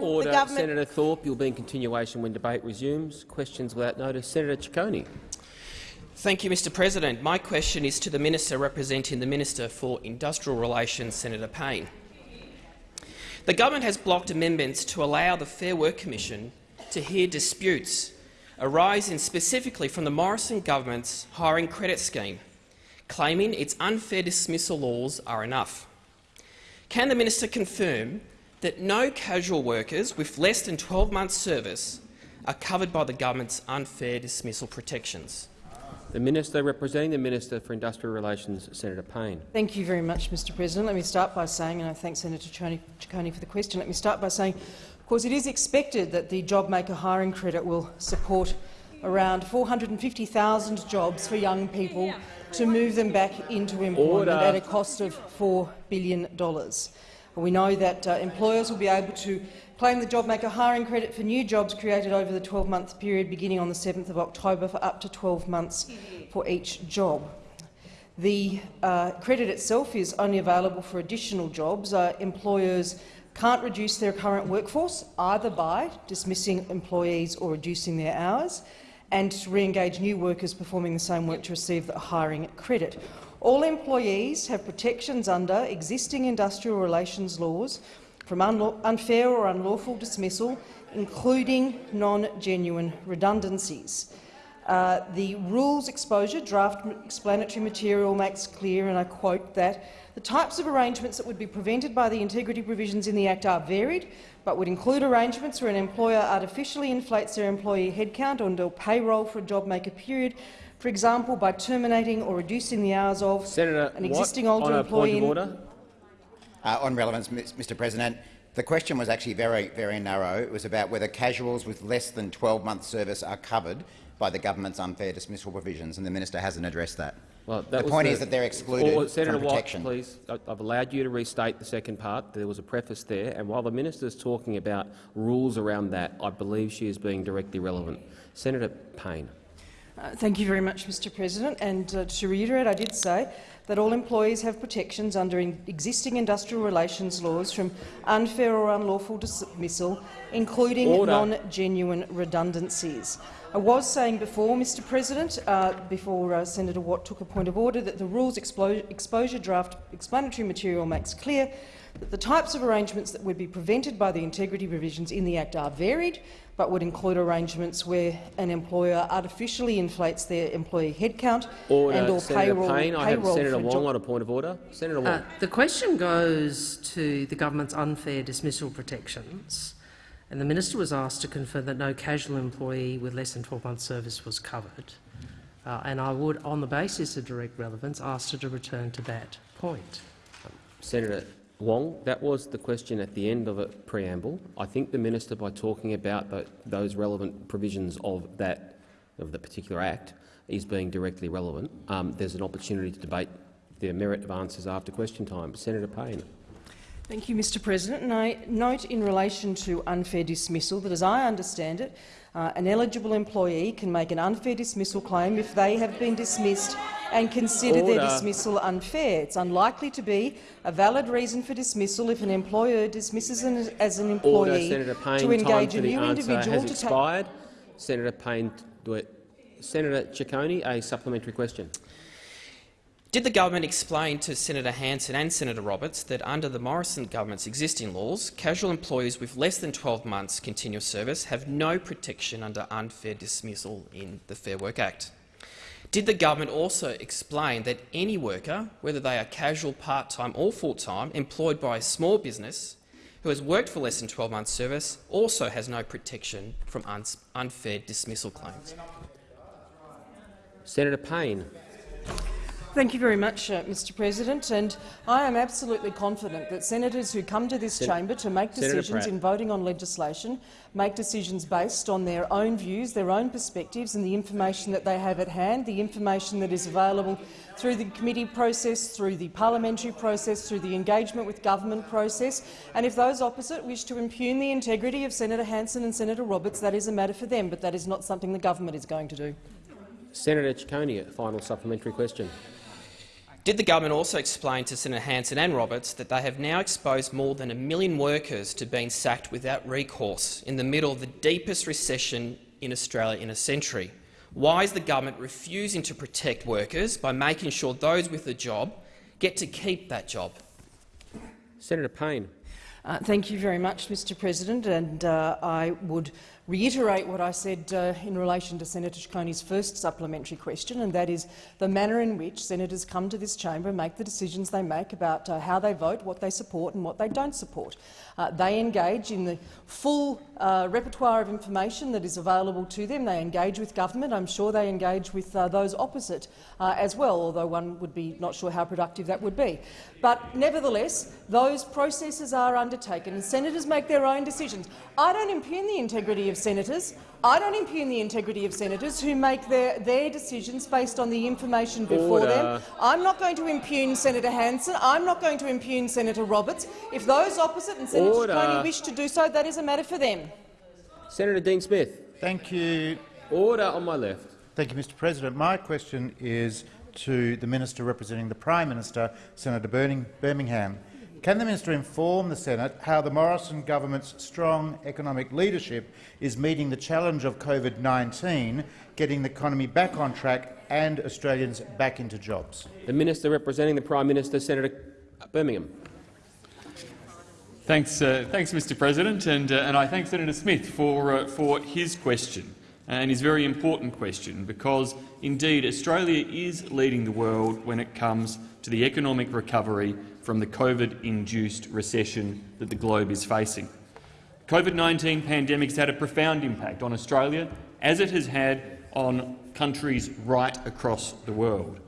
Bill, Order. the government— Senator Thorpe, you'll be in continuation when debate resumes. Questions without notice. Senator Ciccone. Thank you, Mr President. My question is to the Minister representing the Minister for Industrial Relations, Senator Payne. The government has blocked amendments to allow the Fair Work Commission to hear disputes arising specifically from the Morrison government's hiring credit scheme, claiming its unfair dismissal laws are enough. Can the minister confirm that no casual workers with less than 12 months' service are covered by the government's unfair dismissal protections? The Minister representing the Minister for Industrial Relations, Senator Payne. Thank you very much, Mr President. Let me start by saying, and I thank Senator Ciccone for the question, let me start by saying, of course, it is expected that the JobMaker hiring credit will support around 450,000 jobs for young people to move them back into employment Order. at a cost of $4 billion. We know that uh, employers will be able to claim the JobMaker hiring credit for new jobs created over the 12-month period beginning on the 7th of October for up to 12 months for each job. The uh, credit itself is only available for additional jobs. Uh, employers can't reduce their current workforce either by dismissing employees or reducing their hours, and to re-engage new workers performing the same work to receive the hiring credit. All employees have protections under existing industrial relations laws from unfair or unlawful dismissal, including non-genuine redundancies. Uh, the rules exposure draft explanatory material makes clear, and I quote that the types of arrangements that would be prevented by the integrity provisions in the Act are varied, but would include arrangements where an employer artificially inflates their employee headcount under payroll for a JobMaker period, for example, by terminating or reducing the hours of Senator an existing Watt, older on a employee. Point of order. Uh, on relevance, Mr President, the question was actually very, very narrow. It was about whether casuals with less than 12 months' service are covered by the government's unfair dismissal provisions, and the minister hasn't addressed that. Well, that the point the, is that they're excluded or, Senator from protection. Watt, please. I've allowed you to restate the second part. There was a preface there, and while the minister is talking about rules around that, I believe she is being directly relevant. Senator Payne. Uh, thank you very much, Mr President. And uh, to reiterate, I did say that all employees have protections under in existing industrial relations laws from unfair or unlawful dismissal, including non-genuine redundancies. I was saying before, Mr President, uh, before uh, Senator Watt took a point of order, that the rules exposure draft explanatory material makes clear that the types of arrangements that would be prevented by the integrity provisions in the Act are varied, but would include arrangements where an employer artificially inflates their employee headcount Order. and or Senator payroll. Payne. I have Senator Wong on a point of order. Senator Wong. Uh, the question goes to the government's unfair dismissal protections, and the minister was asked to confirm that no casual employee with less than 12 months' service was covered. Uh, and I would, on the basis of direct relevance, ask her to return to that point. Senator Wong, that was the question at the end of a preamble. I think the minister, by talking about those relevant provisions of that of the particular act, is being directly relevant. Um, there's an opportunity to debate the merit of answers after question time. Senator Payne. Thank you, Mr President. And I note in relation to unfair dismissal that, as I understand it, uh, an eligible employee can make an unfair dismissal claim if they have been dismissed and consider Order. their dismissal unfair. It's unlikely to be a valid reason for dismissal if an employer dismisses an, as an employee Senator Payne. to engage a new individual to take— expired. Senator Payne. Do it. Senator Ciccone, a supplementary question. Did the government explain to Senator Hanson and Senator Roberts that under the Morrison government's existing laws, casual employees with less than 12 months continuous service have no protection under unfair dismissal in the Fair Work Act? Did the government also explain that any worker, whether they are casual, part-time or full-time, employed by a small business who has worked for less than 12 months' service also has no protection from un unfair dismissal claims? Senator Payne. Thank you very much, uh, Mr President. And I am absolutely confident that senators who come to this Sen chamber to make decisions in voting on legislation make decisions based on their own views, their own perspectives and the information that they have at hand, the information that is available through the committee process, through the parliamentary process, through the engagement with government process. And if those opposite wish to impugn the integrity of Senator Hanson and Senator Roberts, that is a matter for them, but that is not something the government is going to do. Senator Ciccone, a final supplementary question. Did the government also explain to Senator Hanson and Roberts that they have now exposed more than a million workers to being sacked without recourse in the middle of the deepest recession in Australia in a century? Why is the government refusing to protect workers by making sure those with a job get to keep that job? Senator Payne. Uh, thank you very much, Mr President, and uh, I would reiterate what I said uh, in relation to Senator Ciccone's first supplementary question, and that is the manner in which senators come to this chamber and make the decisions they make about uh, how they vote, what they support and what they don't support. Uh, they engage in the full uh, repertoire of information that is available to them. They engage with government. I'm sure they engage with uh, those opposite uh, as well, although one would be not sure how productive that would be. But nevertheless, those processes are undertaken and senators make their own decisions. I don't impugn the integrity of senators. I don't impugn the integrity of senators who make their, their decisions based on the information before Order. them. I'm not going to impugn Senator Hanson. I'm not going to impugn Senator Roberts. If those opposite and Senator Order. Ciccone wish to do so, that is a matter for them. Senator Dean Smith. Thank you. Order on my left. Thank you, Mr President. My question is to the Minister representing the Prime Minister, Senator Birmingham. Can the minister inform the Senate how the Morrison government's strong economic leadership is meeting the challenge of COVID-19, getting the economy back on track and Australians back into jobs? The Minister representing the Prime Minister, Senator Birmingham. Thanks, uh, thanks, Mr. President, and, uh, and I thank Senator Smith for, uh, for his question and his very important question, because indeed Australia is leading the world when it comes to the economic recovery from the COVID-induced recession that the globe is facing. COVID-19 pandemic has had a profound impact on Australia, as it has had on countries right across the world.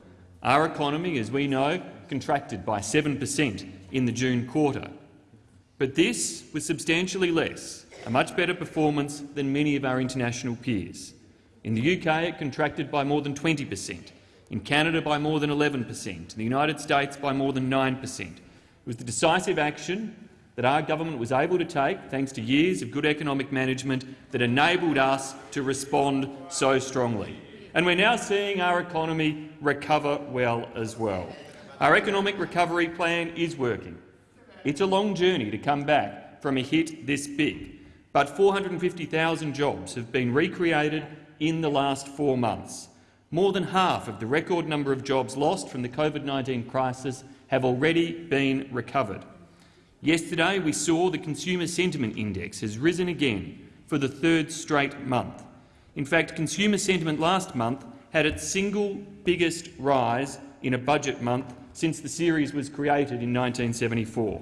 Our economy, as we know, contracted by 7 per cent in the June quarter. But this was substantially less, a much better performance than many of our international peers. In the UK, it contracted by more than 20 per cent, in Canada by more than 11 per cent, in the United States by more than 9 per cent. It was the decisive action that our government was able to take, thanks to years of good economic management, that enabled us to respond so strongly. And we're now seeing our economy recover well as well. Our economic recovery plan is working. It's a long journey to come back from a hit this big, but 450,000 jobs have been recreated in the last four months. More than half of the record number of jobs lost from the COVID-19 crisis have already been recovered. Yesterday we saw the Consumer Sentiment Index has risen again for the third straight month. In fact, consumer sentiment last month had its single biggest rise in a budget month since the series was created in 1974.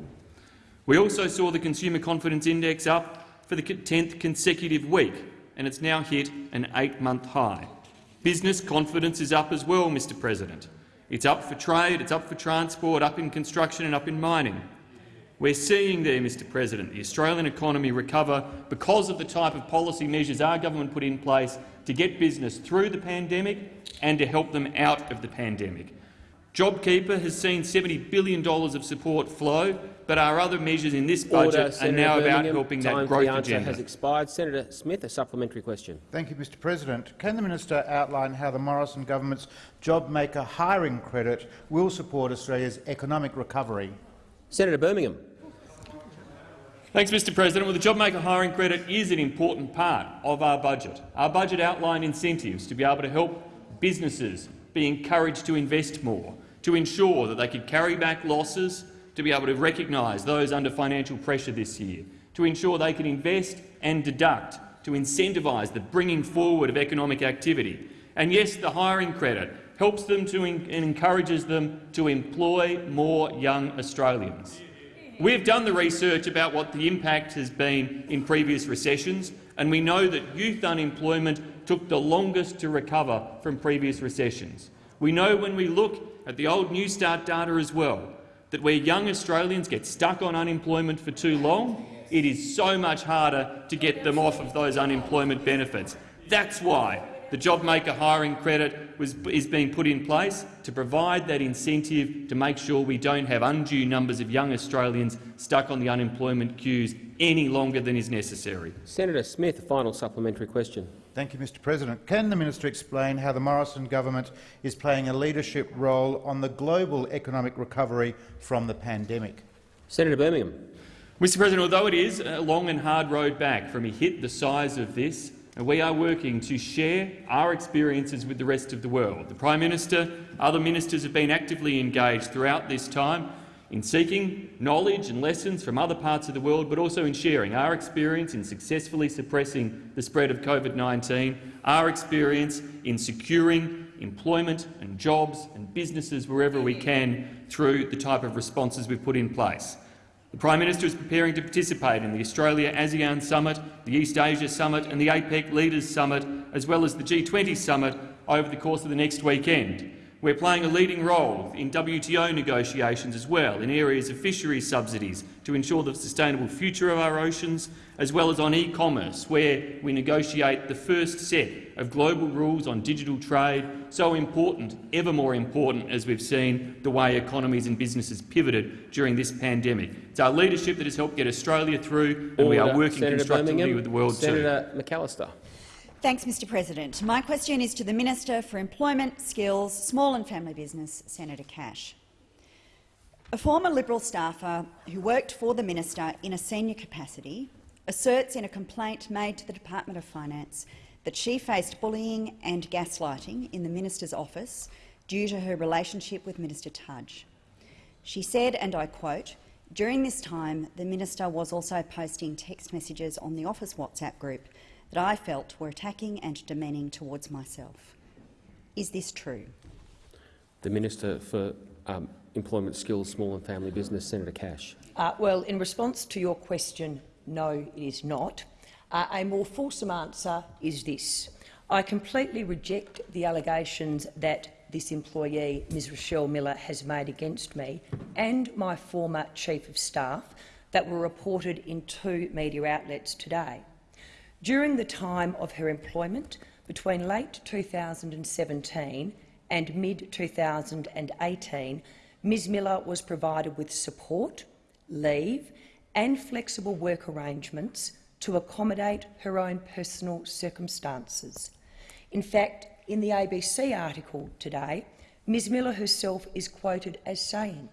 We also saw the Consumer Confidence Index up for the 10th consecutive week, and it's now hit an eight-month high. Business confidence is up as well, Mr President. It's up for trade, it's up for transport, up in construction and up in mining. We're seeing there, Mr President, the Australian economy recover because of the type of policy measures our government put in place to get business through the pandemic and to help them out of the pandemic. JobKeeper has seen $70 billion of support flow, but our other measures in this budget Order, are Senator now about Birmingham. helping Time that for the growth answer agenda. has expired. Senator Smith, a supplementary question. Thank you, Mr President. Can the minister outline how the Morrison government's JobMaker hiring credit will support Australia's economic recovery? Senator Birmingham. Thanks, Mr President. Well, the JobMaker hiring credit is an important part of our budget. Our budget outlined incentives to be able to help businesses be encouraged to invest more, to ensure that they could carry back losses, to be able to recognise those under financial pressure this year, to ensure they can invest and deduct, to incentivise the bringing forward of economic activity. And yes, the hiring credit helps them to and encourages them to employ more young Australians. We've done the research about what the impact has been in previous recessions, and we know that youth unemployment took the longest to recover from previous recessions. We know when we look at the old Newstart data as well, that where young Australians get stuck on unemployment for too long, it is so much harder to get them off of those unemployment benefits. That's why the JobMaker hiring credit was, is being put in place to provide that incentive to make sure we don't have undue numbers of young Australians stuck on the unemployment queues any longer than is necessary. Senator Smith, a final supplementary question. Thank you, Mr President. Can the minister explain how the Morrison government is playing a leadership role on the global economic recovery from the pandemic? Senator Birmingham. Mr President, although it is a long and hard road back from a hit the size of this, we are working to share our experiences with the rest of the world. The Prime Minister, other ministers have been actively engaged throughout this time in seeking knowledge and lessons from other parts of the world, but also in sharing our experience in successfully suppressing the spread of COVID-19, our experience in securing employment and jobs and businesses wherever we can through the type of responses we've put in place. The Prime Minister is preparing to participate in the Australia-ASEAN Summit, the East Asia Summit and the APEC Leaders Summit, as well as the G20 Summit over the course of the next weekend. We're playing a leading role in WTO negotiations as well, in areas of fisheries subsidies to ensure the sustainable future of our oceans, as well as on e-commerce, where we negotiate the first set of global rules on digital trade, so important, ever more important, as we've seen the way economies and businesses pivoted during this pandemic. It's our leadership that has helped get Australia through, and we are working Senator constructively Birmingham. with the world too. Senator McAllister. Thanks, Mr President. My question is to the Minister for Employment, Skills, Small and Family Business, Senator Cash. A former Liberal staffer who worked for the minister in a senior capacity asserts in a complaint made to the Department of Finance that she faced bullying and gaslighting in the minister's office due to her relationship with Minister Tudge. She said, and I quote, during this time the minister was also posting text messages on the office WhatsApp group that I felt were attacking and demeaning towards myself. Is this true? The Minister for um, Employment, Skills, Small and Family Business, Senator Cash. Uh, well, in response to your question, no, it is not. Uh, a more fulsome answer is this. I completely reject the allegations that this employee, Ms Rochelle Miller, has made against me and my former Chief of Staff that were reported in two media outlets today. During the time of her employment, between late 2017 and mid-2018, Ms Miller was provided with support, leave and flexible work arrangements to accommodate her own personal circumstances. In fact, in the ABC article today, Ms Miller herself is quoted as saying,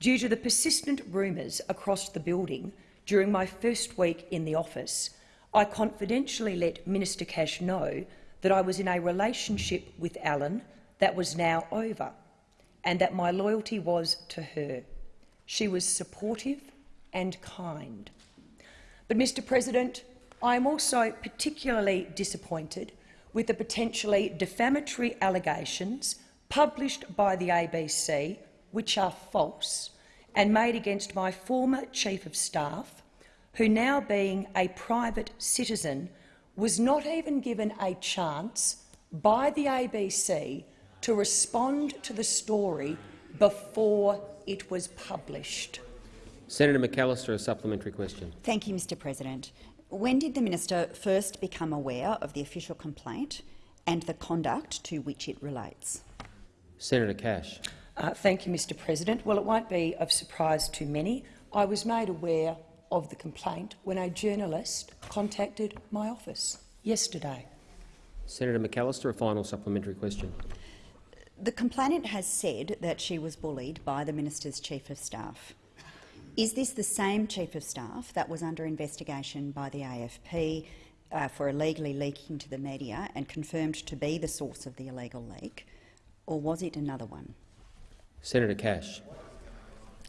Due to the persistent rumours across the building during my first week in the office, I confidentially let Minister Cash know that I was in a relationship with Alan that was now over and that my loyalty was to her. She was supportive and kind. But, Mr President, I am also particularly disappointed with the potentially defamatory allegations published by the ABC, which are false, and made against my former Chief of Staff, who now being a private citizen was not even given a chance by the ABC to respond to the story before it was published. Senator McAllister, a supplementary question. Thank you, Mr President. When did the minister first become aware of the official complaint and the conduct to which it relates? Senator Cash. Uh, thank you, Mr President. Well, it won't be of surprise to many. I was made aware of the complaint when a journalist contacted my office yesterday. Senator McAllister, a final supplementary question. The complainant has said that she was bullied by the minister's chief of staff. Is this the same chief of staff that was under investigation by the AFP uh, for illegally leaking to the media and confirmed to be the source of the illegal leak, or was it another one? Senator Cash.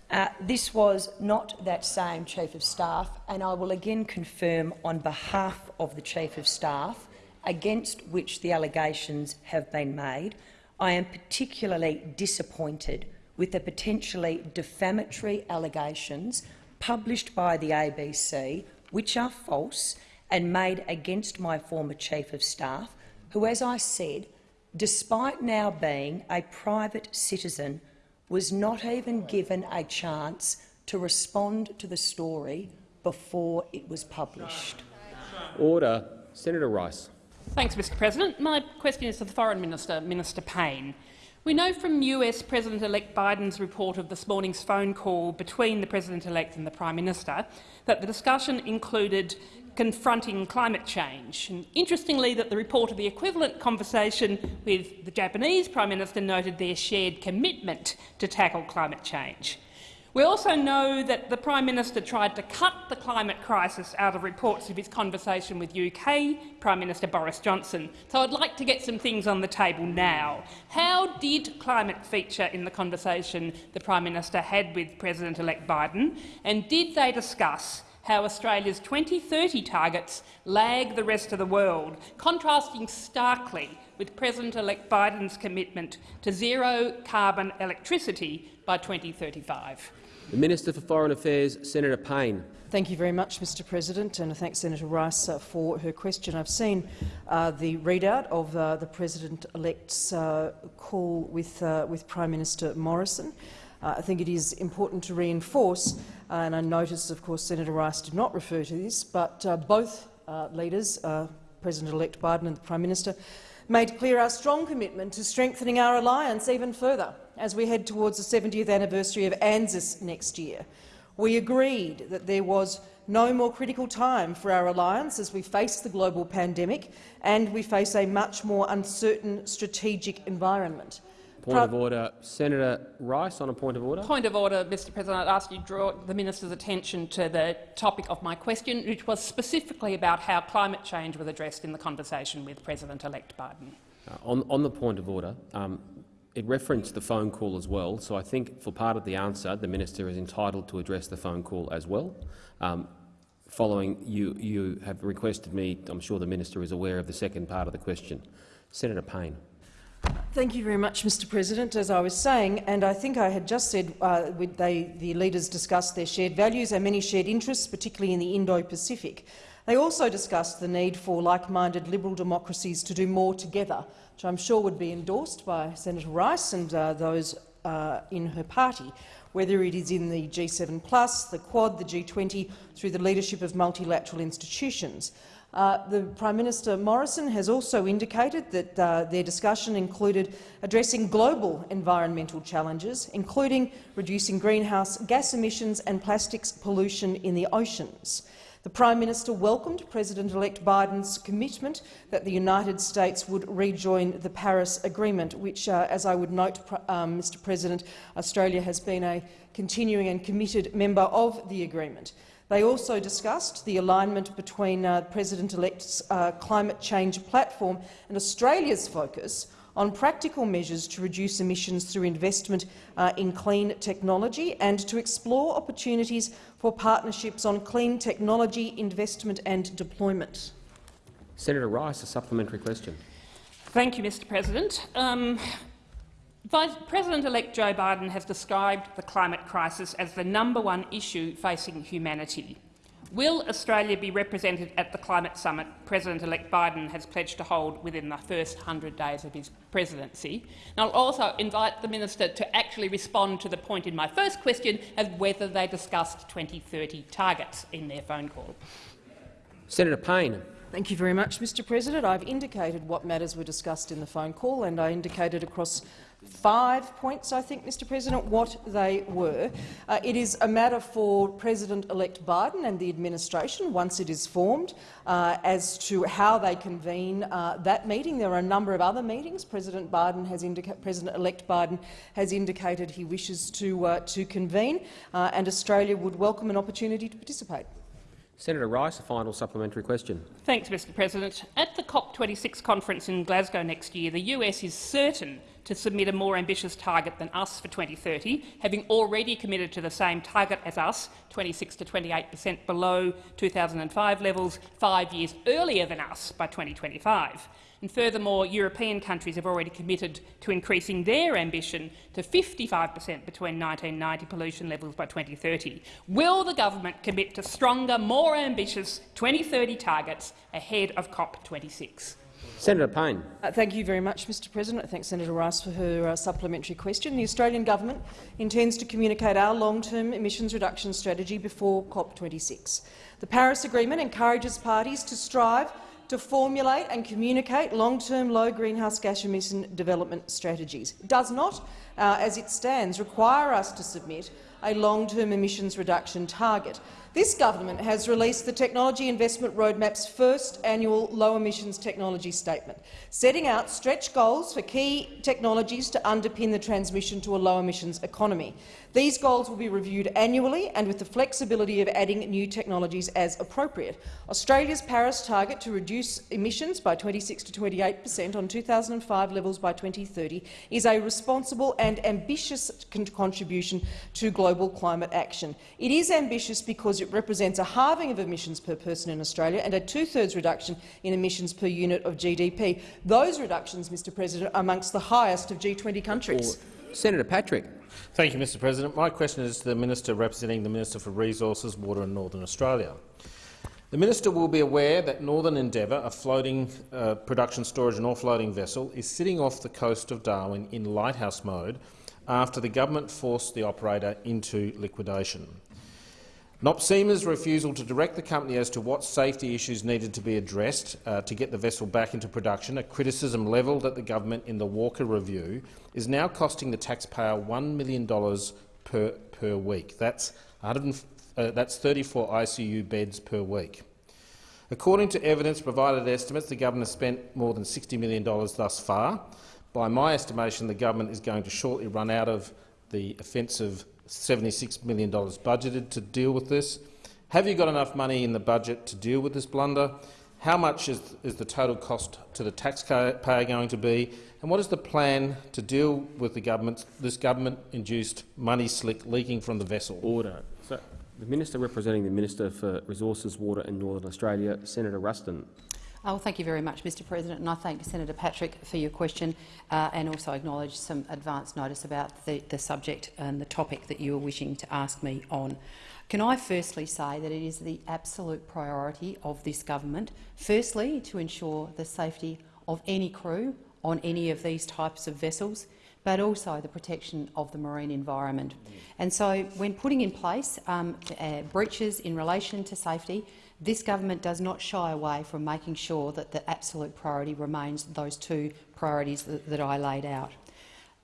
Uh, this was not that same Chief of Staff, and I will again confirm on behalf of the Chief of Staff, against which the allegations have been made, I am particularly disappointed with the potentially defamatory allegations published by the ABC, which are false and made against my former Chief of Staff, who, as I said, despite now being a private citizen, was not even given a chance to respond to the story before it was published. Order. Senator Rice. Thanks, Mr President. My question is to the Foreign Minister, Minister Payne. We know from US President-elect Biden's report of this morning's phone call between the President-elect and the Prime Minister that the discussion included confronting climate change. And interestingly, that the report of the equivalent conversation with the Japanese Prime Minister noted their shared commitment to tackle climate change. We also know that the Prime Minister tried to cut the climate crisis out of reports of his conversation with UK Prime Minister Boris Johnson. So I'd like to get some things on the table now. How did climate feature in the conversation the Prime Minister had with President-elect Biden, and did they discuss how Australia's 2030 targets lag the rest of the world, contrasting starkly with President-elect Biden's commitment to zero carbon electricity by 2035. The Minister for Foreign Affairs, Senator Payne. Thank you very much, Mr President, and I thank Senator Rice uh, for her question. I've seen uh, the readout of uh, the President-elect's uh, call with, uh, with Prime Minister Morrison. Uh, I think it is important to reinforce, and I notice, of course, Senator Rice did not refer to this, but both leaders, President-elect Biden and the Prime Minister, made clear our strong commitment to strengthening our alliance even further as we head towards the 70th anniversary of ANZUS next year. We agreed that there was no more critical time for our alliance as we face the global pandemic and we face a much more uncertain strategic environment. Point of order. Senator Rice on a point of order. Point of order, Mr President. I'd ask you to draw the minister's attention to the topic of my question, which was specifically about how climate change was addressed in the conversation with President-elect Biden. Uh, on, on, the point of order, um, it referenced the phone call as well, so I think for part of the answer, the minister is entitled to address the phone call as well. Um, following, you, you have requested me, I'm sure the minister is aware of the second part of the question. Senator Payne. Thank you very much, Mr President. As I was saying, and I think I had just said uh, they, the leaders discussed their shared values and many shared interests, particularly in the Indo-Pacific. They also discussed the need for like-minded liberal democracies to do more together, which I'm sure would be endorsed by Senator Rice and uh, those uh, in her party, whether it is in the G7+, plus, the Quad, the G20, through the leadership of multilateral institutions. Uh, the Prime Minister Morrison has also indicated that uh, their discussion included addressing global environmental challenges, including reducing greenhouse gas emissions and plastics pollution in the oceans. The Prime Minister welcomed President-elect Biden's commitment that the United States would rejoin the Paris Agreement, which, uh, as I would note, um, Mr President, Australia has been a continuing and committed member of the agreement. They also discussed the alignment between uh, President-elect's uh, climate change platform and Australia's focus on practical measures to reduce emissions through investment uh, in clean technology and to explore opportunities for partnerships on clean technology investment and deployment. Senator Rice, a supplementary question. Thank you, Mr President. Um, Vice President-elect Joe Biden has described the climate crisis as the number one issue facing humanity. Will Australia be represented at the climate summit President-elect Biden has pledged to hold within the first 100 days of his presidency? And I'll also invite the minister to actually respond to the point in my first question as whether they discussed 2030 targets in their phone call. Senator Payne. Thank you very much, Mr President. I've indicated what matters were discussed in the phone call, and I indicated across five points, I think, Mr President, what they were. Uh, it is a matter for President-elect Biden and the administration, once it is formed, uh, as to how they convene uh, that meeting. There are a number of other meetings. President Biden has President-elect Biden has indicated he wishes to, uh, to convene, uh, and Australia would welcome an opportunity to participate. Senator Rice, a final supplementary question. Thanks, Mr President. At the COP26 conference in Glasgow next year, the US is certain to submit a more ambitious target than us for 2030, having already committed to the same target as us, 26 to 28 per cent below 2005 levels, five years earlier than us by 2025. And furthermore, European countries have already committed to increasing their ambition to 55 per cent between 1990 pollution levels by 2030. Will the government commit to stronger, more ambitious 2030 targets ahead of COP26? Senator Payne. Uh, thank you very much, Mr President. I thank Senator Rice for her uh, supplementary question. The Australian government intends to communicate our long-term emissions reduction strategy before COP26. The Paris Agreement encourages parties to strive to formulate and communicate long-term low greenhouse gas emission development strategies. It does not, uh, as it stands, require us to submit a long-term emissions reduction target. This government has released the Technology Investment Roadmap's first annual low-emissions technology statement, setting out stretch goals for key technologies to underpin the transmission to a low-emissions economy. These goals will be reviewed annually and with the flexibility of adding new technologies as appropriate. Australia's Paris target to reduce emissions by 26 to 28 per cent on 2005 levels by 2030 is a responsible and ambitious con contribution to global climate action. It is ambitious because it represents a halving of emissions per person in Australia and a two-thirds reduction in emissions per unit of GDP. Those reductions, Mr President, are amongst the highest of G20 countries. Or Senator Patrick. Thank you, Mr President. My question is to the Minister representing the Minister for Resources, Water and Northern Australia. The minister will be aware that Northern Endeavour, a floating uh, production, storage and offloading vessel, is sitting off the coast of Darwin in lighthouse mode after the government forced the operator into liquidation. NOPSEMA's refusal to direct the company as to what safety issues needed to be addressed uh, to get the vessel back into production, a criticism levelled at the government in the Walker Review, is now costing the taxpayer $1 million per, per week. That's, uh, that's 34 ICU beds per week. According to evidence provided estimates, the government has spent more than $60 million thus far. By my estimation, the government is going to shortly run out of the offensive $76 million budgeted to deal with this. Have you got enough money in the budget to deal with this blunder? How much is, is the total cost to the taxpayer going to be? And what is the plan to deal with the government, this government-induced money slick leaking from the vessel? Order. So, the Minister representing the Minister for Resources, Water and Northern Australia, Senator Ruston. Oh, well, thank you very much, Mr President, and I thank Senator Patrick for your question uh, and also acknowledge some advance notice about the, the subject and the topic that you were wishing to ask me on. Can I firstly say that it is the absolute priority of this government, firstly, to ensure the safety of any crew on any of these types of vessels, but also the protection of the marine environment. And so, when putting in place um, uh, breaches in relation to safety, this government does not shy away from making sure that the absolute priority remains those two priorities that, that I laid out.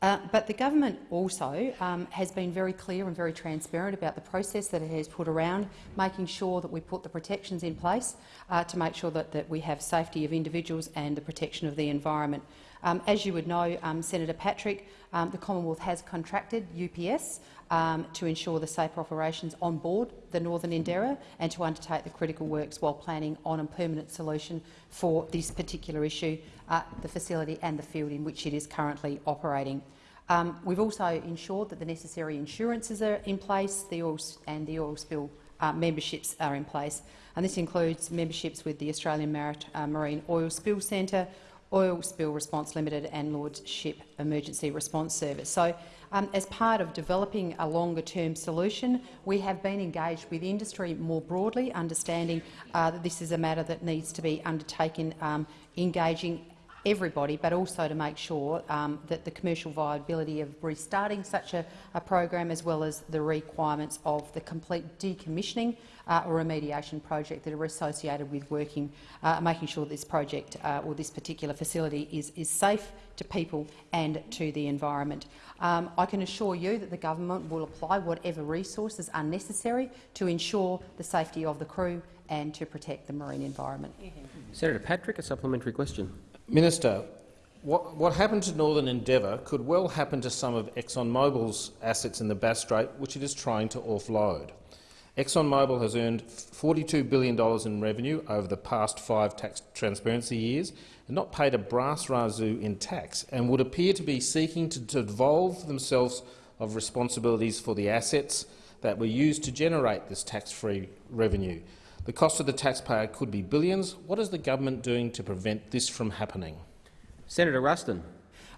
Uh, but the government also um, has been very clear and very transparent about the process that it has put around making sure that we put the protections in place uh, to make sure that, that we have safety of individuals and the protection of the environment. Um, as you would know, um, Senator Patrick, um, the Commonwealth has contracted UPS um, to ensure the safe operations on board the Northern Endeavour and to undertake the critical works while planning on a permanent solution for this particular issue, uh, the facility and the field in which it is currently operating. Um, we've also ensured that the necessary insurances are in place the oil and the oil spill uh, memberships are in place. And this includes memberships with the Australian Marit uh, Marine Oil Spill Centre, Oil Spill Response Limited and Lordship Emergency Response Service. So, um, as part of developing a longer-term solution, we have been engaged with industry more broadly, understanding uh, that this is a matter that needs to be undertaken, um, engaging everybody, but also to make sure um, that the commercial viability of restarting such a, a, program, as well as the requirements of the complete decommissioning uh, or remediation project that are associated with working, uh, making sure this project uh, or this particular facility is, is safe to people and to the environment. Um, I can assure you that the government will apply whatever resources are necessary to ensure the safety of the crew and to protect the marine environment. Senator Patrick, a supplementary question. Minister, what, what happened to Northern Endeavour could well happen to some of ExxonMobil's assets in the Bass Strait, which it is trying to offload. ExxonMobil has earned $42 billion in revenue over the past five tax transparency years and not paid a brass razoo in tax and would appear to be seeking to devolve themselves of responsibilities for the assets that were used to generate this tax-free revenue. The cost of the taxpayer could be billions. What is the government doing to prevent this from happening? Senator Ruston.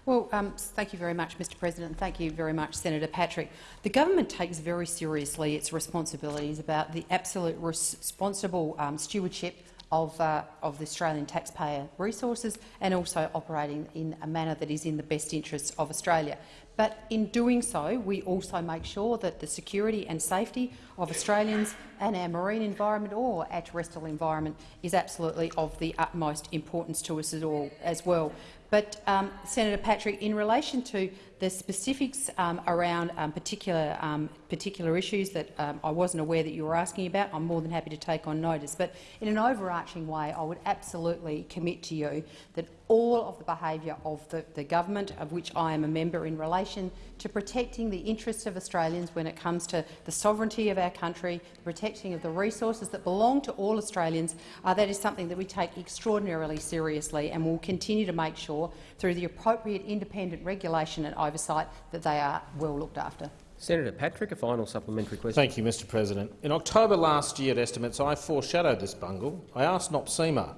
Well, um, thank you very much, Mr President, thank you very much, Senator Patrick. The government takes very seriously its responsibilities about the absolute responsible um, stewardship of, uh, of the Australian taxpayer resources and also operating in a manner that is in the best interests of Australia. But in doing so, we also make sure that the security and safety of Australians and our marine environment or our terrestrial environment is absolutely of the utmost importance to us all as well. But, um, Senator Patrick, in relation to the specifics um, around um, particular, um, particular issues that um, I wasn't aware that you were asking about, I'm more than happy to take on notice. But in an overarching way, I would absolutely commit to you that all of the behaviour of the, the government, of which I am a member, in relation to protecting the interests of Australians when it comes to the sovereignty of our country, the protecting of the resources that belong to all Australians, uh, that is something that we take extraordinarily seriously and will continue to make sure, through the appropriate independent regulation and oversight, that they are well looked after. Senator Patrick, a final supplementary question. Thank you, Mr President. In October last year at Estimates, I foreshadowed this bungle. I asked NOPSEMA,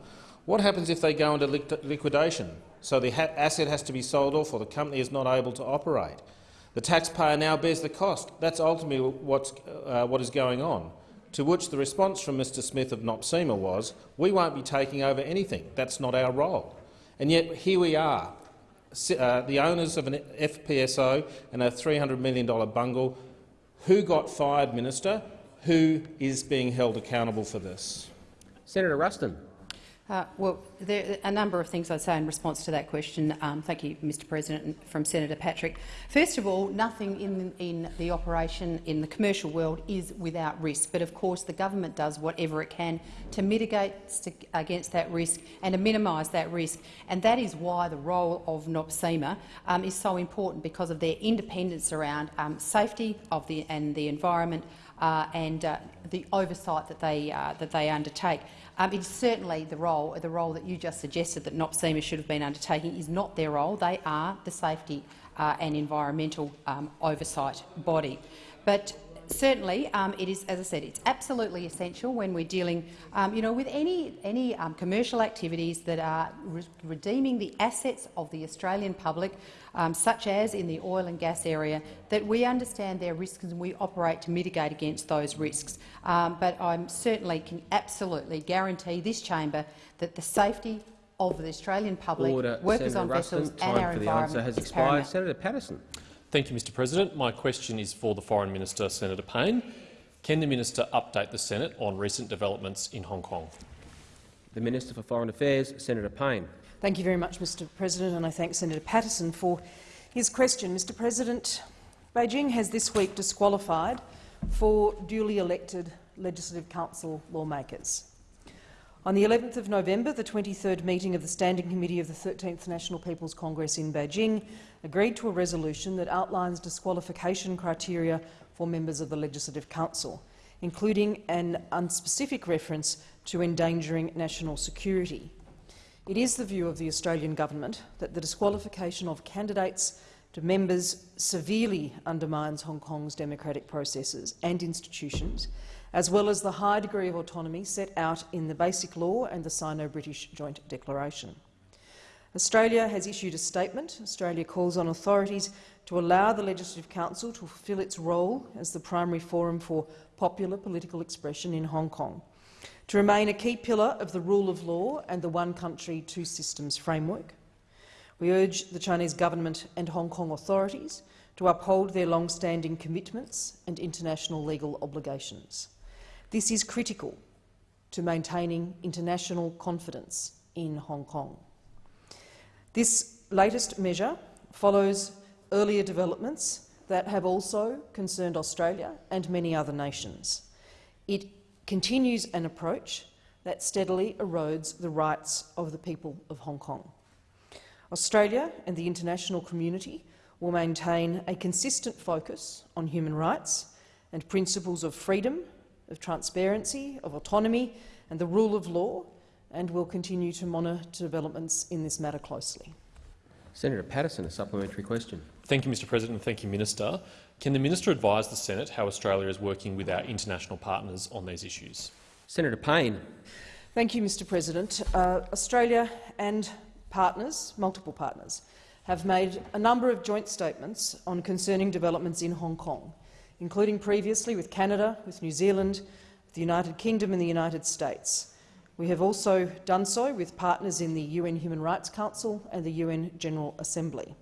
what happens if they go into liquidation, so the asset has to be sold off or the company is not able to operate? The taxpayer now bears the cost. That's ultimately what's, uh, what is going on. To which the response from Mr Smith of NOPSEMA was, we won't be taking over anything. That's not our role. And yet here we are, uh, the owners of an FPSO and a $300 million bungle. Who got fired, Minister? Who is being held accountable for this? Senator Ruston. Uh, well, there are a number of things I'd say in response to that question. Um, thank you, Mr President, from Senator Patrick. First of all, nothing in, in the operation in the commercial world is without risk, but of course the government does whatever it can to mitigate against that risk and to minimise that risk. And that is why the role of NOPSEMA um, is so important, because of their independence around um, safety of the, and the environment uh, and uh, the oversight that they, uh, that they undertake. Um, it's certainly the role, the role that you just suggested that NOPSEMA should have been undertaking is not their role. They are the safety uh, and environmental um, oversight body. But certainly, um, it is, as I said, it's absolutely essential when we're dealing, um, you know, with any any um, commercial activities that are re redeeming the assets of the Australian public, um, such as in the oil and gas area, that we understand their risks and we operate to mitigate against those risks. Um, but I certainly can absolutely guarantee this chamber that the safety of the Australian public, Order. workers Senator on Ruston, vessels and our for the environment answer has is expired. paramount. Senator Paterson. Thank you, Mr President. My question is for the Foreign Minister, Senator Payne. Can the minister update the Senate on recent developments in Hong Kong? The Minister for Foreign Affairs, Senator Payne. Thank you very much, Mr President, and I thank Senator Paterson for his question. Mr President, Beijing has this week disqualified four duly elected Legislative Council lawmakers. On the 11th of November, the 23rd meeting of the Standing Committee of the 13th National People's Congress in Beijing agreed to a resolution that outlines disqualification criteria for members of the Legislative Council, including an unspecific reference to endangering national security. It is the view of the Australian government that the disqualification of candidates to members severely undermines Hong Kong's democratic processes and institutions, as well as the high degree of autonomy set out in the Basic Law and the Sino-British Joint Declaration. Australia has issued a statement. Australia calls on authorities to allow the Legislative Council to fulfil its role as the primary forum for popular political expression in Hong Kong, to remain a key pillar of the rule of law and the one country, two systems framework. We urge the Chinese government and Hong Kong authorities to uphold their long-standing commitments and international legal obligations. This is critical to maintaining international confidence in Hong Kong. This latest measure follows earlier developments that have also concerned Australia and many other nations. It continues an approach that steadily erodes the rights of the people of Hong Kong. Australia and the international community will maintain a consistent focus on human rights and principles of freedom, of transparency, of autonomy and the rule of law and will continue to monitor developments in this matter closely. Senator Paterson, a supplementary question. Thank you, Mr President, thank you, Minister. Can the minister advise the Senate how Australia is working with our international partners on these issues? Senator Payne. Thank you, Mr President. Uh, Australia and partners, multiple partners, have made a number of joint statements on concerning developments in Hong Kong, including previously with Canada, with New Zealand, the United Kingdom and the United States. We have also done so with partners in the UN Human Rights Council and the UN General Assembly.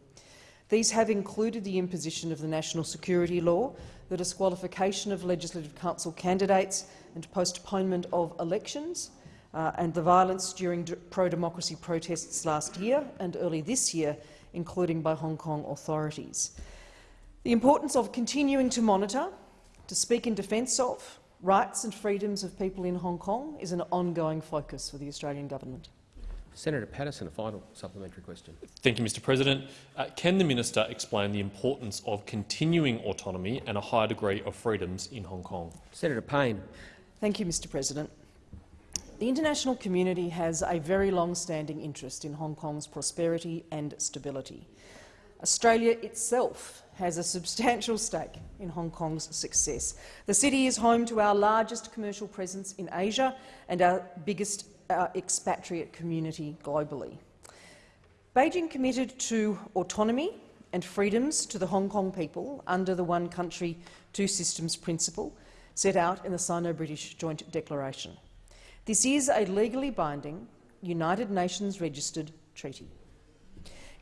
These have included the imposition of the national security law, the disqualification of Legislative Council candidates and postponement of elections, uh, and the violence during pro-democracy protests last year and early this year, including by Hong Kong authorities. The importance of continuing to monitor, to speak in defence of, rights and freedoms of people in Hong Kong is an ongoing focus for the Australian government. Senator Paterson, a final supplementary question. Thank you, Mr President. Uh, can the minister explain the importance of continuing autonomy and a high degree of freedoms in Hong Kong? Senator Payne. Thank you, Mr President. The international community has a very long-standing interest in Hong Kong's prosperity and stability. Australia itself has a substantial stake in Hong Kong's success. The city is home to our largest commercial presence in Asia and our biggest uh, expatriate community globally. Beijing committed to autonomy and freedoms to the Hong Kong people under the One Country, Two Systems principle set out in the Sino-British Joint Declaration. This is a legally binding, United Nations registered treaty.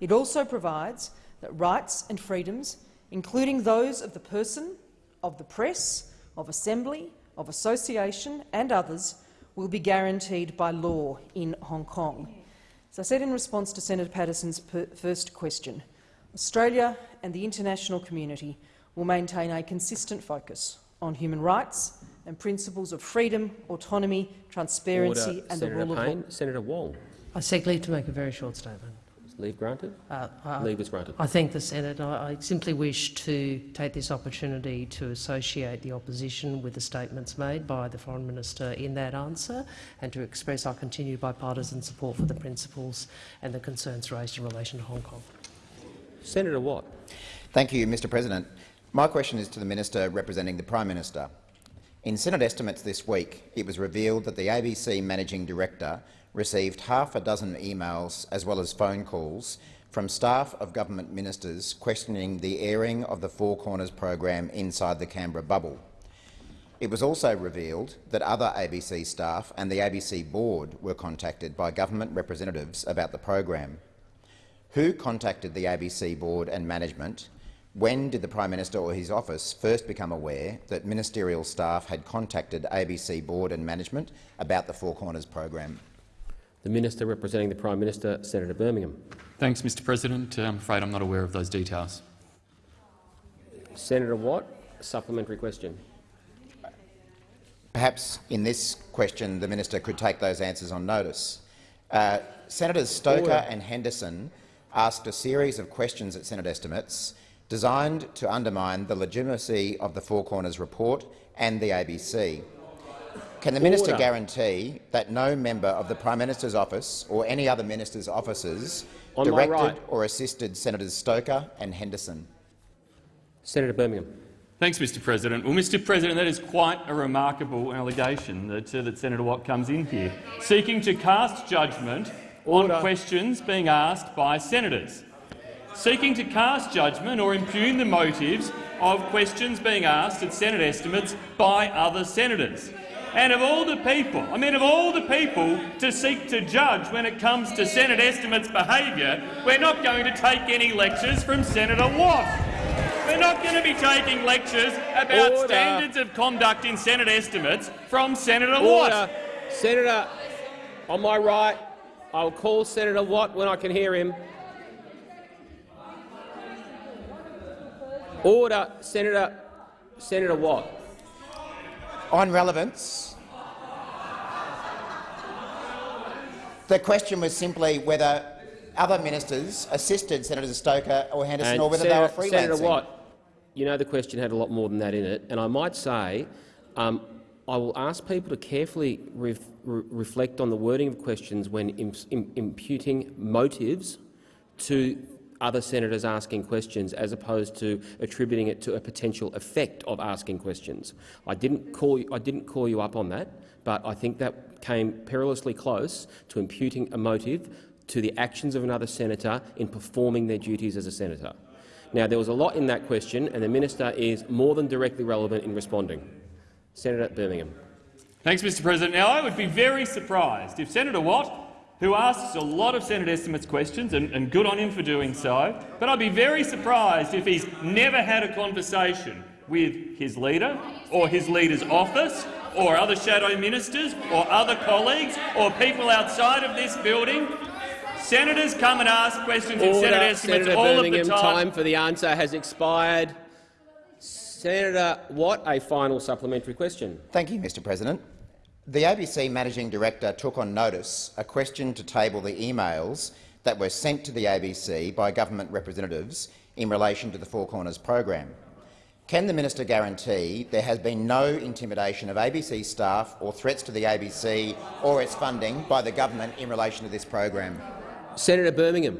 It also provides that rights and freedoms, including those of the person, of the press, of assembly, of association and others, will be guaranteed by law in Hong Kong. As I said in response to Senator Paterson's first question, Australia and the international community will maintain a consistent focus on human rights and principles of freedom, autonomy, transparency Order. and Senator the rule Payne. of law. Senator Wong. I seek leave to make a very short statement. Leave granted? Uh, uh, leave is granted. I thank the Senate. I, I, simply wish to take this opportunity to associate the opposition with the statements made by the Foreign Minister in that answer and to express our continued bipartisan support for the principles and the concerns raised in relation to Hong Kong. Senator Watt. Thank you, Mr President. My question is to the Minister representing the Prime Minister. In Senate estimates this week, it was revealed that the ABC Managing Director received half a dozen emails as well as phone calls from staff of government ministers questioning the airing of the Four Corners program inside the Canberra bubble. It was also revealed that other ABC staff and the ABC board were contacted by government representatives about the program. Who contacted the ABC board and management? When did the Prime Minister or his office first become aware that ministerial staff had contacted ABC board and management about the Four Corners program? The Minister representing the Prime Minister, Senator Birmingham. Thanks, Mr President. Uh, I'm afraid I'm not aware of those details. Senator Watt, supplementary question. Perhaps in this question the minister could take those answers on notice. Uh, Senators Stoker Order. and Henderson asked a series of questions at Senate estimates designed to undermine the legitimacy of the Four Corners report and the ABC. Can the minister Order. guarantee that no member of the Prime Minister's office or any other minister's offices On directed right. or assisted Senators Stoker and Henderson? Senator Birmingham. Thanks, Mr President. Well, Mr President, that is quite a remarkable allegation that, uh, that Senator Watt comes in here, seeking to cast judgment Order. on questions being asked by senators, seeking to cast judgment or impugn the motives of questions being asked at Senate estimates by other senators. And of all the people, I mean of all the people to seek to judge when it comes to Senate estimates behaviour, we're not going to take any lectures from Senator Watt. We're not going to be taking lectures about Order. standards of conduct in Senate estimates from Senator Order. Watt. Senator, on my right, I'll call Senator Watt when I can hear him. Order, Senator, Senator Watt. On relevance, the question was simply whether other ministers assisted Senator Stoker or Henderson, and or whether Senator, they were freelancing. Senator Watt, you know the question had a lot more than that in it, and I might say um, I will ask people to carefully ref re reflect on the wording of questions when imputing motives to other senators asking questions as opposed to attributing it to a potential effect of asking questions. I didn't call you, I didn't call you up on that, but I think that came perilously close to imputing a motive to the actions of another senator in performing their duties as a senator. Now, there was a lot in that question, and the minister is more than directly relevant in responding. Senator Birmingham. Thanks, Mr President. Now, I would be very surprised if Senator Watt who asks a lot of Senate estimates questions, and, and good on him for doing so, but I'd be very surprised if he's never had a conversation with his leader or his leader's office or other shadow ministers or other colleagues or people outside of this building. Senators come and ask questions in Senate estimates Senator all Birmingham, of the time. time for the answer has expired. Senator Watt, a final supplementary question. Thank you, Mr President. The ABC Managing Director took on notice a question to table the emails that were sent to the ABC by government representatives in relation to the Four Corners program. Can the minister guarantee there has been no intimidation of ABC staff or threats to the ABC or its funding by the government in relation to this program? Senator Birmingham.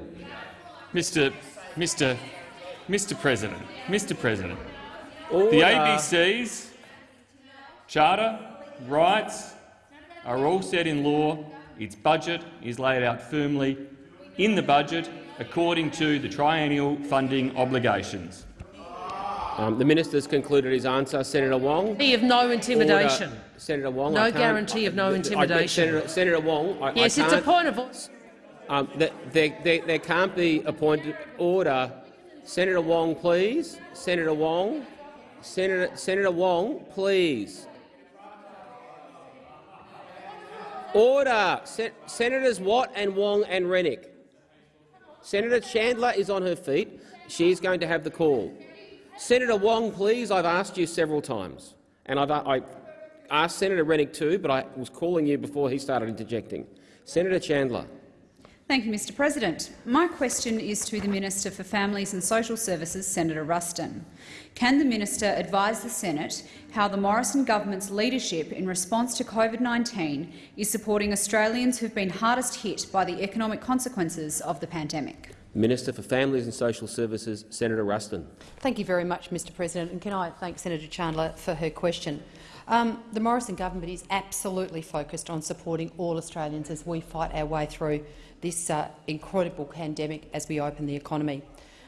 Mr. Mr. Mr. President, Mr. President, Order. the ABC's charter, rights are all set in law. Its budget is laid out firmly in the budget according to the triennial funding obligations. Um, the minister has concluded his answer. Senator Wong. Guarantee of no intimidation. Order. Senator Wong. No I can't- guarantee of no I- I- intimidation. Senator, Senator Wong. I, Yes, I it's a can't- point of order. Um, there, there, there, there can't be a point of order. Senator Wong, please. Senator Wong. Senator, Senator Wong, please. Order. Se Senators Watt and Wong and Rennick. Senator Chandler is on her feet. She is going to have the call. Senator Wong, please. I've asked you several times, and I've I asked Senator Rennick too, but I was calling you before he started interjecting. Senator Chandler. Thank you, Mr President. My question is to the Minister for Families and Social Services, Senator Ruston. Can the minister advise the Senate how the Morrison government's leadership in response to COVID-19 is supporting Australians who have been hardest hit by the economic consequences of the pandemic? Minister for Families and Social Services, Senator Ruston. Thank you very much, Mr President, and can I thank Senator Chandler for her question. Um, the Morrison government is absolutely focused on supporting all Australians as we fight our way through this uh, incredible pandemic as we open the economy.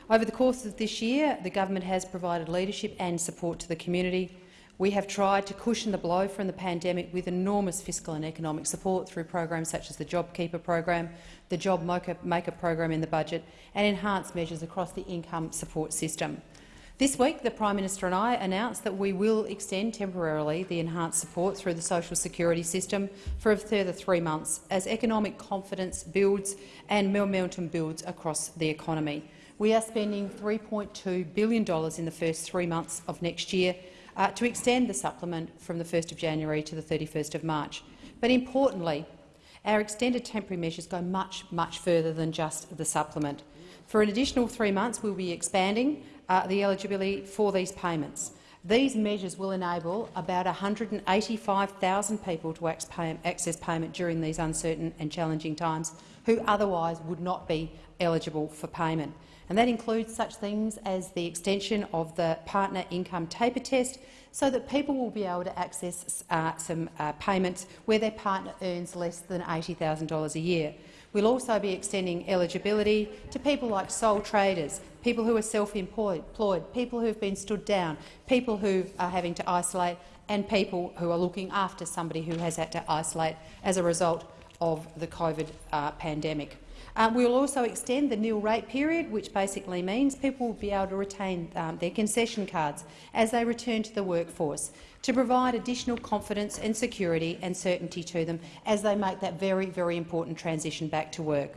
Over the course of this year, the government has provided leadership and support to the community. We have tried to cushion the blow from the pandemic with enormous fiscal and economic support through programs such as the JobKeeper program, the JobMaker program in the budget and enhanced measures across the income support system. This week, the Prime Minister and I announced that we will extend temporarily the enhanced support through the social security system for a further three months as economic confidence builds and momentum builds across the economy. We are spending $3.2 billion in the first three months of next year uh, to extend the supplement from the 1st of January to the 31st of March. But importantly, our extended temporary measures go much, much further than just the supplement. For an additional three months, we'll be expanding uh, the eligibility for these payments. These measures will enable about 185,000 people to access payment during these uncertain and challenging times who otherwise would not be eligible for payment. And that includes such things as the extension of the partner income taper test so that people will be able to access uh, some uh, payments where their partner earns less than $80,000 a year. We'll also be extending eligibility to people like sole traders, people who are self-employed, people who have been stood down, people who are having to isolate and people who are looking after somebody who has had to isolate as a result of the COVID uh, pandemic. Um, we will also extend the nil rate period, which basically means people will be able to retain um, their concession cards as they return to the workforce to provide additional confidence and security and certainty to them as they make that very, very important transition back to work.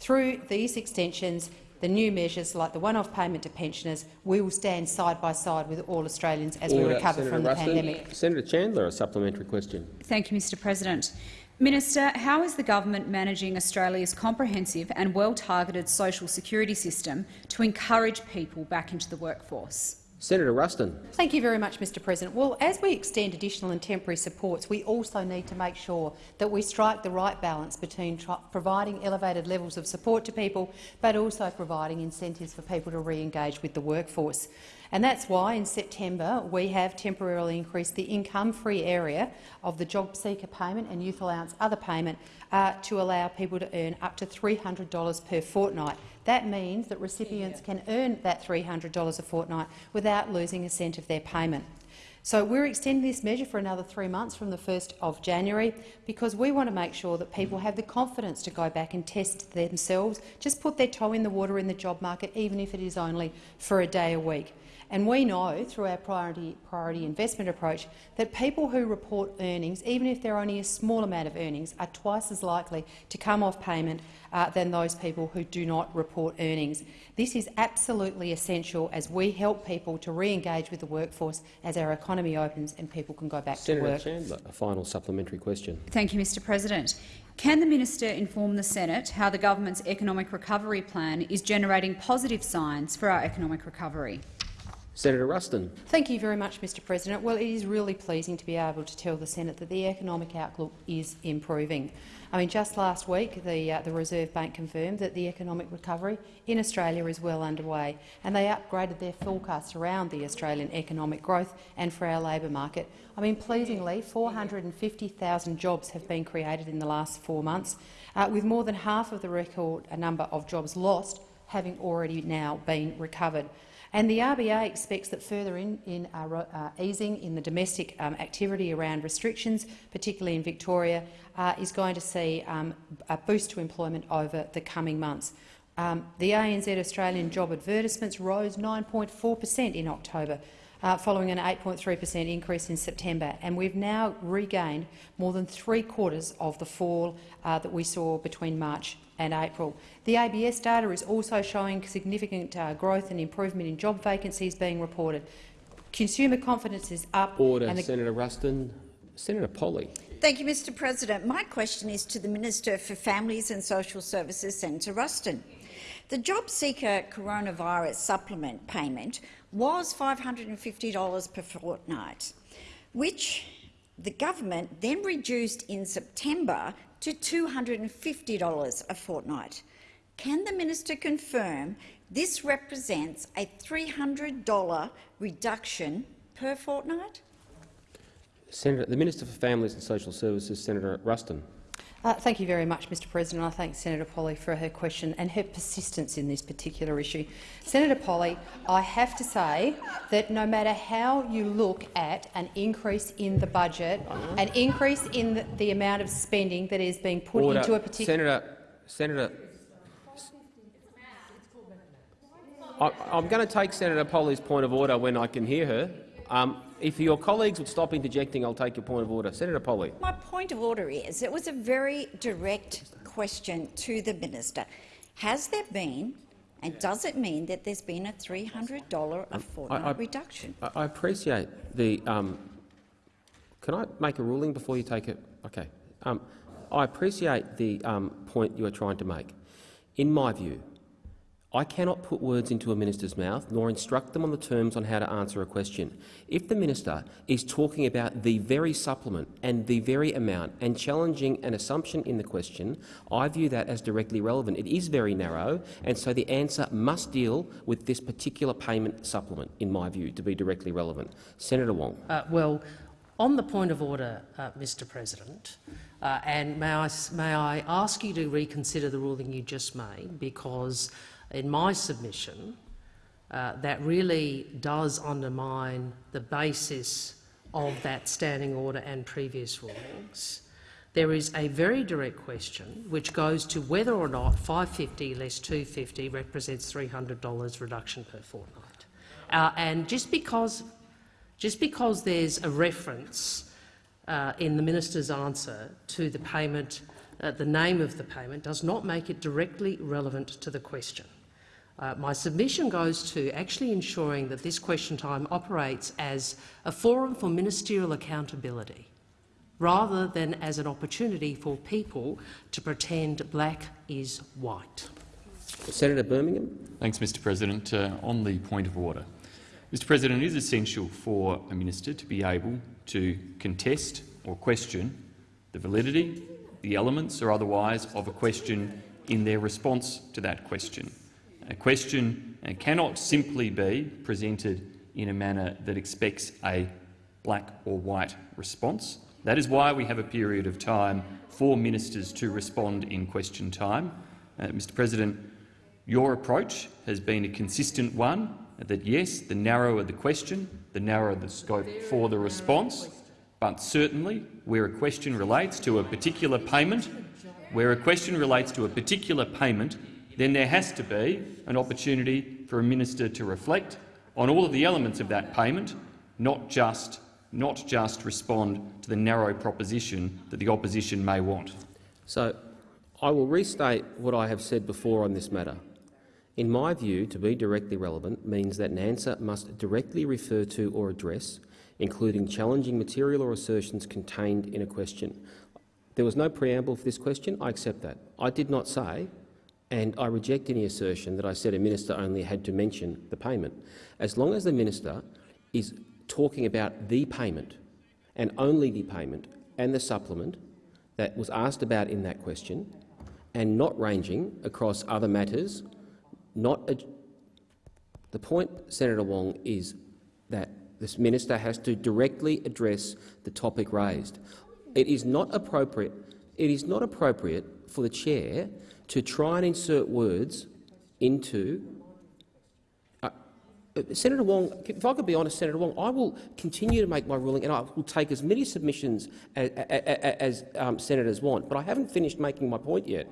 Through these extensions, the new measures like the one-off payment to pensioners, we will stand side by side with all Australians as Order. we recover Senator from the Ruston. pandemic. Senator Chandler, a supplementary question. Thank you, Mr President. Minister, how is the government managing Australia's comprehensive and well-targeted social security system to encourage people back into the workforce? Senator Ruston. Thank you very much, Mr President. Well, as we extend additional and temporary supports, we also need to make sure that we strike the right balance between providing elevated levels of support to people but also providing incentives for people to re-engage with the workforce. And that's why in September we have temporarily increased the income-free area of the job seeker payment and youth allowance other payment uh, to allow people to earn up to $300 per fortnight. That means that recipients can earn that $300 a fortnight without losing a cent of their payment. So we're extending this measure for another three months from the 1st of January because we want to make sure that people have the confidence to go back and test themselves, just put their toe in the water in the job market, even if it is only for a day a week. And we know through our priority, priority investment approach that people who report earnings, even if they're only a small amount of earnings, are twice as likely to come off payment uh, than those people who do not report earnings. This is absolutely essential as we help people to re-engage with the workforce as our economy opens and people can go back Senator to work. Chandler, a final supplementary question. Thank you, Mr President. Can the minister inform the Senate how the government's economic recovery plan is generating positive signs for our economic recovery? Senator Ruston. Thank you very much, Mr President. Well, it is really pleasing to be able to tell the Senate that the economic outlook is improving. I mean, just last week the, uh, the Reserve Bank confirmed that the economic recovery in Australia is well underway, and they upgraded their forecasts around the Australian economic growth and for our labour market. I mean, pleasingly, 450,000 jobs have been created in the last four months, uh, with more than half of the record number of jobs lost having already now been recovered. And the RBA expects that further in, in uh, uh, easing in the domestic um, activity around restrictions, particularly in Victoria, uh, is going to see um, a boost to employment over the coming months. Um, the ANZ Australian job advertisements rose 9.4 per cent in October, uh, following an 8.3 per cent increase in September, and we've now regained more than three-quarters of the fall uh, that we saw between March and April. The ABS data is also showing significant uh, growth and improvement in job vacancies being reported. Consumer confidence is up. Order, and Senator Ruston. Senator Polley. Thank you, Mr President. My question is to the Minister for Families and Social Services, Senator Ruston. The JobSeeker Coronavirus Supplement payment was $550 per fortnight, which the government then reduced in September to $250 a fortnight. Can the minister confirm this represents a $300 reduction per fortnight? Senator, the Minister for Families and Social Services, Senator Ruston. Uh, thank you very much, Mr President. I thank Senator Polley for her question and her persistence in this particular issue. Senator Polley, I have to say that no matter how you look at an increase in the budget, an increase in the, the amount of spending that is being put Order. into a particular— Senator, Senator, I, I'm going to take Senator Polley's point of order when I can hear her. Um, if your colleagues would stop interjecting, I'll take your point of order. Senator Polley. My point of order is it was a very direct question to the minister. Has there been, and does it mean that there's been a $300 a fortnight I, I, reduction? I, I appreciate the. Um, can I make a ruling before you take it? Okay. Um, I appreciate the um, point you are trying to make. In my view, I cannot put words into a minister's mouth nor instruct them on the terms on how to answer a question. If the minister is talking about the very supplement and the very amount and challenging an assumption in the question, I view that as directly relevant. It is very narrow, and so the answer must deal with this particular payment supplement, in my view, to be directly relevant. Senator Wong. Uh, well, on the point of order, uh, Mr President, uh, and may I, may I ask you to reconsider the ruling you just made, because in my submission, uh, that really does undermine the basis of that standing order and previous rulings. There is a very direct question which goes to whether or not 550 less 250 represents $300 reduction per fortnight. Uh, and just because, just because there's a reference uh, in the minister's answer to the payment, uh, the name of the payment, does not make it directly relevant to the question. Uh, my submission goes to actually ensuring that this question time operates as a forum for ministerial accountability rather than as an opportunity for people to pretend black is white. Senator Birmingham. Thanks, Mr President. Uh, on the point of order, Mr President, it is essential for a minister to be able to contest or question the validity, the elements or otherwise of a question in their response to that question. A question cannot simply be presented in a manner that expects a black or white response. That is why we have a period of time for ministers to respond in question time. Uh, Mr President, your approach has been a consistent one, that yes, the narrower the question, the narrower the scope for the response. But certainly, where a question relates to a particular payment, where a question relates to a particular payment, then there has to be an opportunity for a minister to reflect on all of the elements of that payment, not just, not just respond to the narrow proposition that the opposition may want. So I will restate what I have said before on this matter. In my view, to be directly relevant means that an answer must directly refer to or address, including challenging material or assertions contained in a question. There was no preamble for this question. I accept that. I did not say, and I reject any assertion that I said a minister only had to mention the payment. As long as the minister is talking about the payment and only the payment and the supplement that was asked about in that question, and not ranging across other matters, not the point, Senator Wong, is that this minister has to directly address the topic raised. It is not appropriate. It is not appropriate for the chair to try and insert words into. Uh, uh, Senator Wong, if I could be honest, Senator Wong, I will continue to make my ruling and I will take as many submissions as, as, um, senators want, but I haven't finished making my point yet.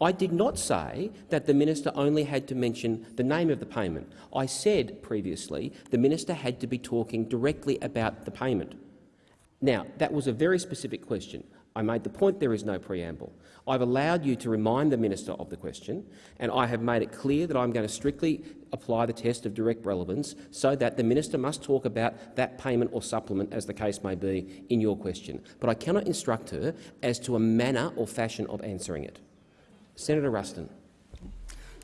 I did not say that the minister only had to mention the name of the payment. I said previously the minister had to be talking directly about the payment. Now, that was a very specific question. I made the point there is no preamble. I've allowed you to remind the minister of the question, and I have made it clear that I'm going to strictly apply the test of direct relevance so that the minister must talk about that payment or supplement, as the case may be, in your question. But I cannot instruct her as to a manner or fashion of answering it. Senator Ruston.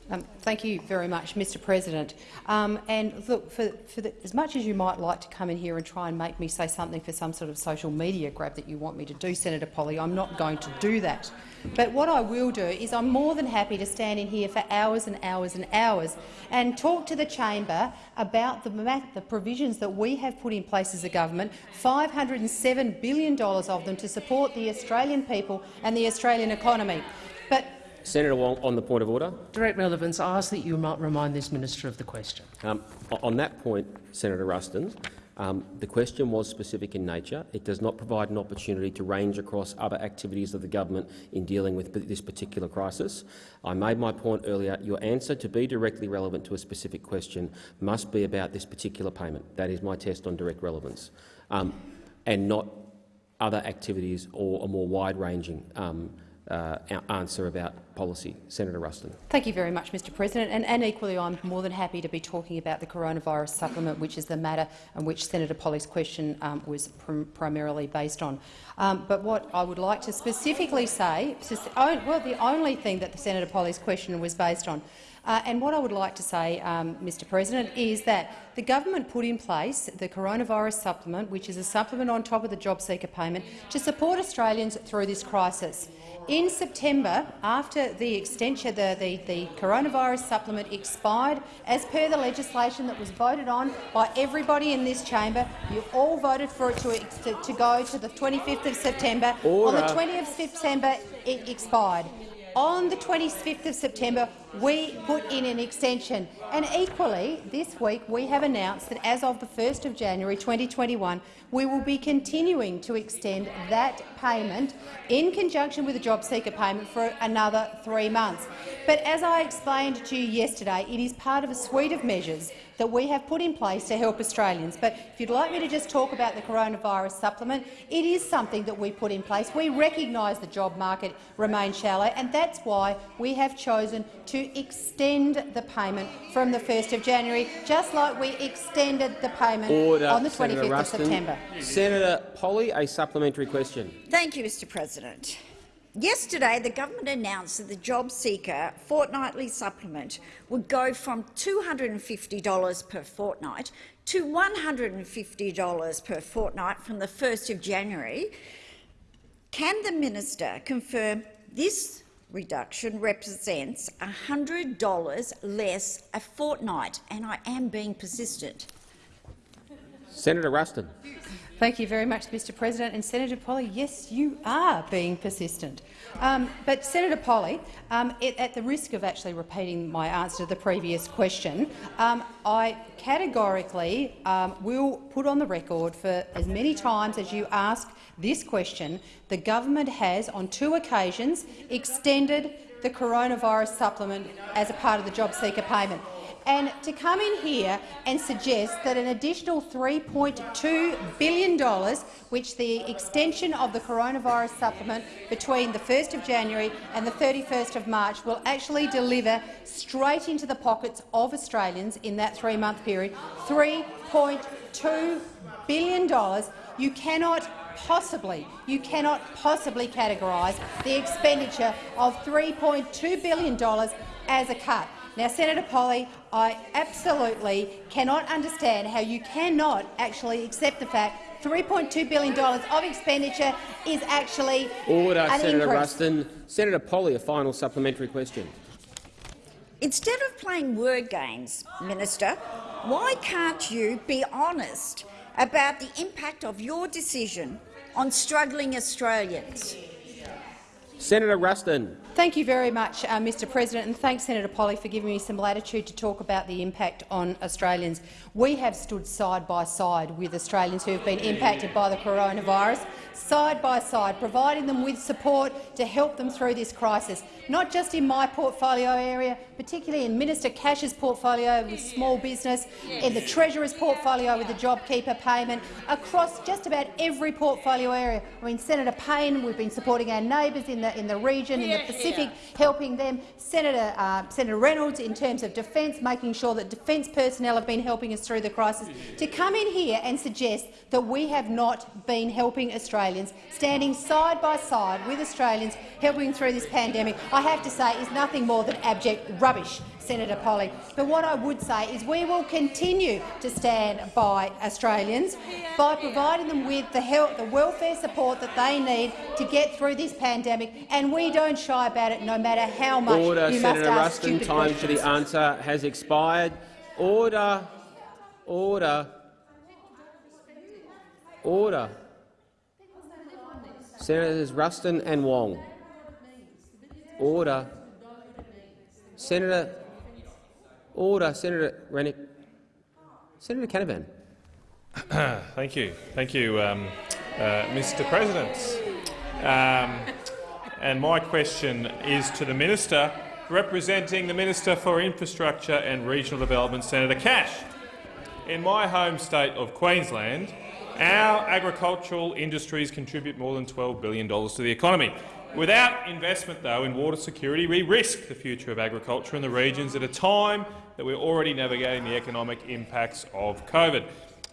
Um, thank you very much, Mr President. Um, and look, for, for the, as much as you might like to come in here and try and make me say something for some sort of social media grab that you want me to do, Senator Polley, I'm not going to do that. But what I will do is I'm more than happy to stand in here for hours and hours and hours and talk to the chamber about the, the provisions that we have put in place as a government, $507 billion of them to support the Australian people and the Australian economy. But Senator Wong, on the point of order. Direct relevance. I ask that you might remind this minister of the question. Um, on that point, Senator Ruston, um, the question was specific in nature. It does not provide an opportunity to range across other activities of the government in dealing with this particular crisis. I made my point earlier. Your answer to be directly relevant to a specific question must be about this particular payment. That is my test on direct relevance, um, and not other activities or a more wide-ranging um, uh, answer about policy. Senator Ruston. Thank you very much, Mr President. And, and, equally, I'm more than happy to be talking about the coronavirus supplement, which is the matter on which Senator Polley's question um, was pr primarily based on. Um, but what I would like to specifically say, well, the only thing that the Senator Polley's question was based on uh, and what I would like to say, um, Mr President, is that the government put in place the coronavirus supplement, which is a supplement on top of the job seeker payment, to support Australians through this crisis. In September, after the extension, the, the, the, coronavirus supplement expired, as per the legislation that was voted on by everybody in this chamber, you all voted for it to, to, to go to the 25th of September. Order. On the 20th of September, it expired. On the 25th of September, we put in an extension. And equally, this week we have announced that as of the 1st of January 2021, we will be continuing to extend that payment in conjunction with the job seeker payment for another three months. But as I explained to you yesterday, it is part of a suite of measures that we have put in place to help Australians. But if you'd like me to just talk about the coronavirus supplement, it is something that we put in place. We recognise the job market remains shallow, and that's why we have chosen to extend the payment from the 1st of January, just like we extended the payment Order, on the 25th Senator of September. Senator Polley, a supplementary question. Thank you, Mr President. Yesterday, the government announced that the job seeker fortnightly supplement would go from $250 per fortnight to $150 per fortnight from the 1st of January. Can the minister confirm this reduction represents $100 less a fortnight? And I am being persistent. Senator Ruston. Thank you very much, Mr President. And Senator Polley, yes, you are being persistent. Um, but Senator Polley, um, it, at the risk of actually repeating my answer to the previous question, um, I categorically um, will put on the record for as many times as you ask this question, the government has on two occasions extended the coronavirus supplement as a part of the job seeker payment. And to come in here and suggest that an additional $3.2 billion, which the extension of the coronavirus supplement between the 1st of January and the 31st of March will actually deliver straight into the pockets of Australians in that three-month period, $3.2 billion, you cannot possibly, you cannot possibly categorise the expenditure of $3.2 billion as a cut. Now, Senator Polley, I absolutely cannot understand how you cannot actually accept the fact $3.2 billion of expenditure is actually Order, an Senator increase. Ruston. Senator Polley, a final supplementary question. Instead of playing word games, Minister, why can't you be honest about the impact of your decision on struggling Australians? Senator Ruston. Thank you very much, uh, Mr President, and thanks, Senator Polley for giving me some latitude to talk about the impact on Australians. We have stood side by side with Australians who have been impacted by the coronavirus, side by side, providing them with support to help them through this crisis, not just in my portfolio area, particularly in Minister Cash's portfolio with small business, in the Treasurer's portfolio with the JobKeeper payment, across just about every portfolio area. I mean, Senator Payne, we've been supporting our neighbours in the, in the region, in the Pacific, helping them. Senator, uh, Senator Reynolds, in terms of defence, making sure that defence personnel have been helping us through the crisis. To come in here and suggest that we have not been helping Australians, standing side by side with Australians, helping through this pandemic, I have to say is nothing more than abject rubbish. Senator Polley. But what I would say is we will continue to stand by Australians by providing them with the, health, the welfare support that they need to get through this pandemic, and we don't shy about it no matter how much Order, you Senator must ask Time for the answer has expired. Order. Order. Order. Senators Ruston and Wong. Order. Senator. Order. Senator Rennick. Senator Canavan. Thank you. Thank you, um, uh, Mr President. Um, and my question is to the Minister representing the Minister for Infrastructure and Regional Development, Senator Cash. In my home state of Queensland, our agricultural industries contribute more than $12 billion to the economy. Without investment, though, in water security, we risk the future of agriculture in the regions at a time that we're already navigating the economic impacts of COVID.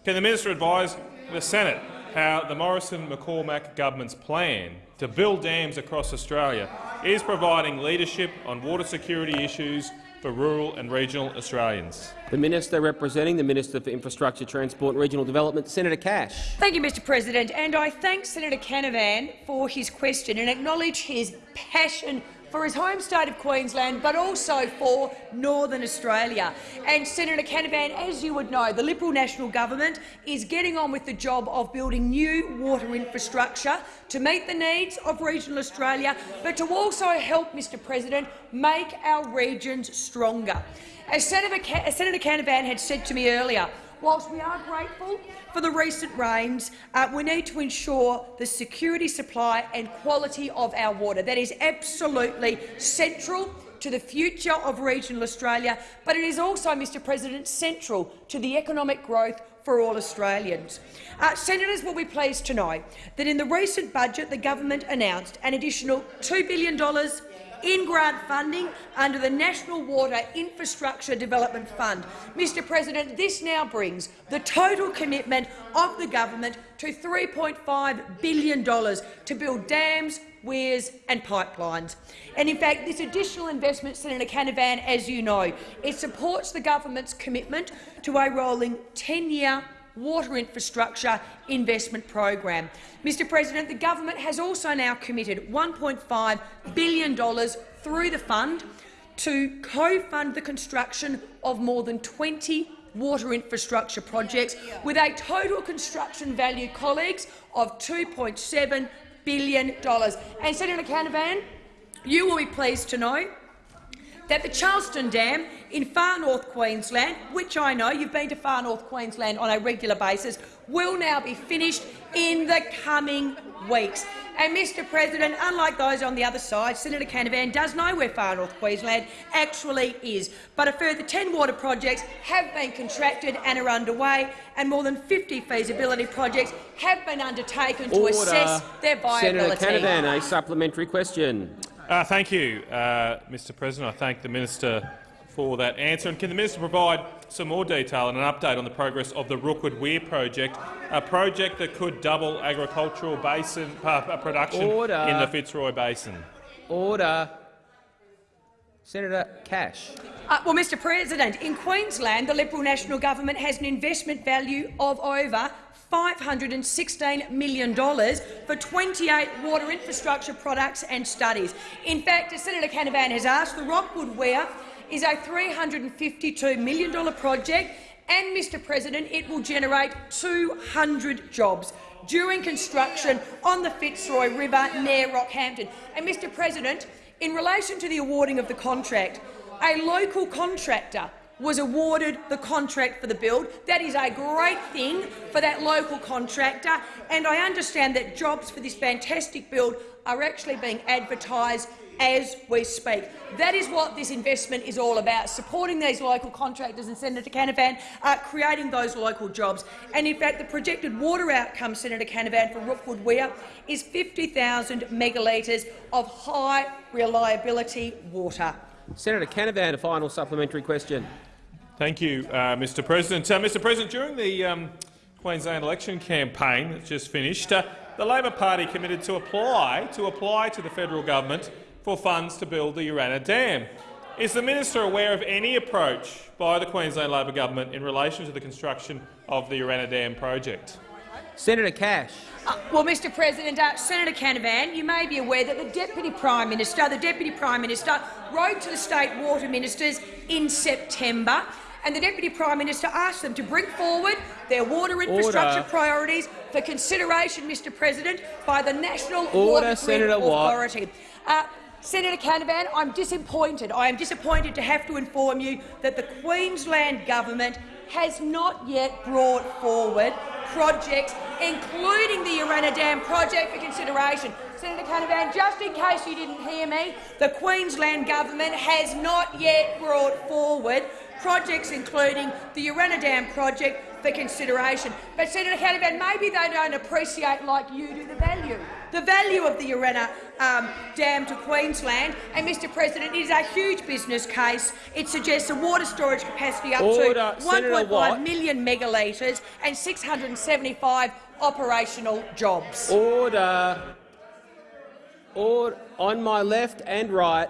Can the minister advise the Senate how the Morrison-McCormack government's plan to build dams across Australia is providing leadership on water security issues for rural and regional Australians? The Minister representing the Minister for Infrastructure, Transport and Regional Development, Senator Cash. Thank you, Mr President, and I thank Senator Canavan for his question and acknowledge his passion for his home state of Queensland, but also for Northern Australia. And Senator Canavan, as you would know, the Liberal National Government is getting on with the job of building new water infrastructure to meet the needs of regional Australia, but to also help, Mr President, make our regions stronger. As Senator, Ca as Senator Canavan had said to me earlier, whilst we are grateful for the recent rains, uh, we need to ensure the security, supply and quality of our water. That is absolutely central to the future of regional Australia, but it is also, Mr President, central to the economic growth for all Australians. Uh, senators will be pleased to know that in the recent budget the government announced an additional $2 billion in grant funding under the National Water Infrastructure Development Fund. Mr President, this now brings the total commitment of the government to $3.5 billion to build dams, weirs and pipelines. And in fact, this additional investment, Senator Canavan, as you know, it supports the government's commitment to a rolling 10-year water infrastructure investment program. Mr President, the government has also now committed $1.5 billion through the fund to co-fund the construction of more than 20 water infrastructure projects with a total construction value, colleagues, of $2.7 billion. And Senator Canavan, you will be pleased to know that the Charleston Dam in far north Queensland, which I know you've been to far north Queensland on a regular basis, will now be finished in the coming weeks. And, Mr President, unlike those on the other side, Senator Canavan does know where far north Queensland actually is. But a further 10 water projects have been contracted and are underway, and more than 50 feasibility projects have been undertaken Order. to assess their viability. Senator Canavan, a supplementary question. Uh, thank you, uh, Mr President. I thank the minister for that answer. And can the minister provide some more detail and an update on the progress of the Rookwood Weir project, a project that could double agricultural basin uh, production Order. in the Fitzroy Basin? Order. Senator Cash. Uh, well, Mr President, in Queensland, the Liberal National Government has an investment value of over $516 million for 28 water infrastructure products and studies. In fact, as Senator Canavan has asked, the Rookwood Weir is a $352 million project and, Mr President, it will generate 200 jobs during construction on the Fitzroy River near Rockhampton. And, Mr President, in relation to the awarding of the contract, a local contractor was awarded the contract for the build. That is a great thing for that local contractor, and I understand that jobs for this fantastic build are actually being advertised as we speak. That is what this investment is all about, supporting these local contractors and Senator Canavan, uh, creating those local jobs. And in fact, the projected water outcome, Senator Canavan, for Rookwood Weir is 50,000 megalitres of high reliability water. Senator Canavan, a final supplementary question. Thank you, uh, Mr President. Uh, Mr President, during the um, Queensland election campaign that just finished, uh, the Labor Party committed to apply to apply to the federal government for funds to build the Urannah Dam. Is the minister aware of any approach by the Queensland Labor government in relation to the construction of the Urannah Dam project? Senator Cash. Uh, well, Mr President, uh, Senator Canavan, you may be aware that the Deputy Prime Minister, the Deputy Prime Minister, wrote to the state water ministers in September and the Deputy Prime Minister asked them to bring forward their water infrastructure Order. priorities for consideration, Mr President, by the National Order, Water Senator. Authority. Uh, Senator Canavan, I'm disappointed. I am disappointed to have to inform you that the Queensland government has not yet brought forward projects, including the Urannah Dam project, for consideration. Senator Canavan, just in case you didn't hear me, the Queensland government has not yet brought forward projects including the Urannah Dam project for consideration. But Senator Canavan, maybe they don't appreciate, like you do, the value, the value of the Urannah um, Dam to Queensland. And, Mr President, it is a huge business case. It suggests a water storage capacity up Order. to Senator 1.5 Watt. megalitres and 675 operational jobs. Order. Order. On my left and right.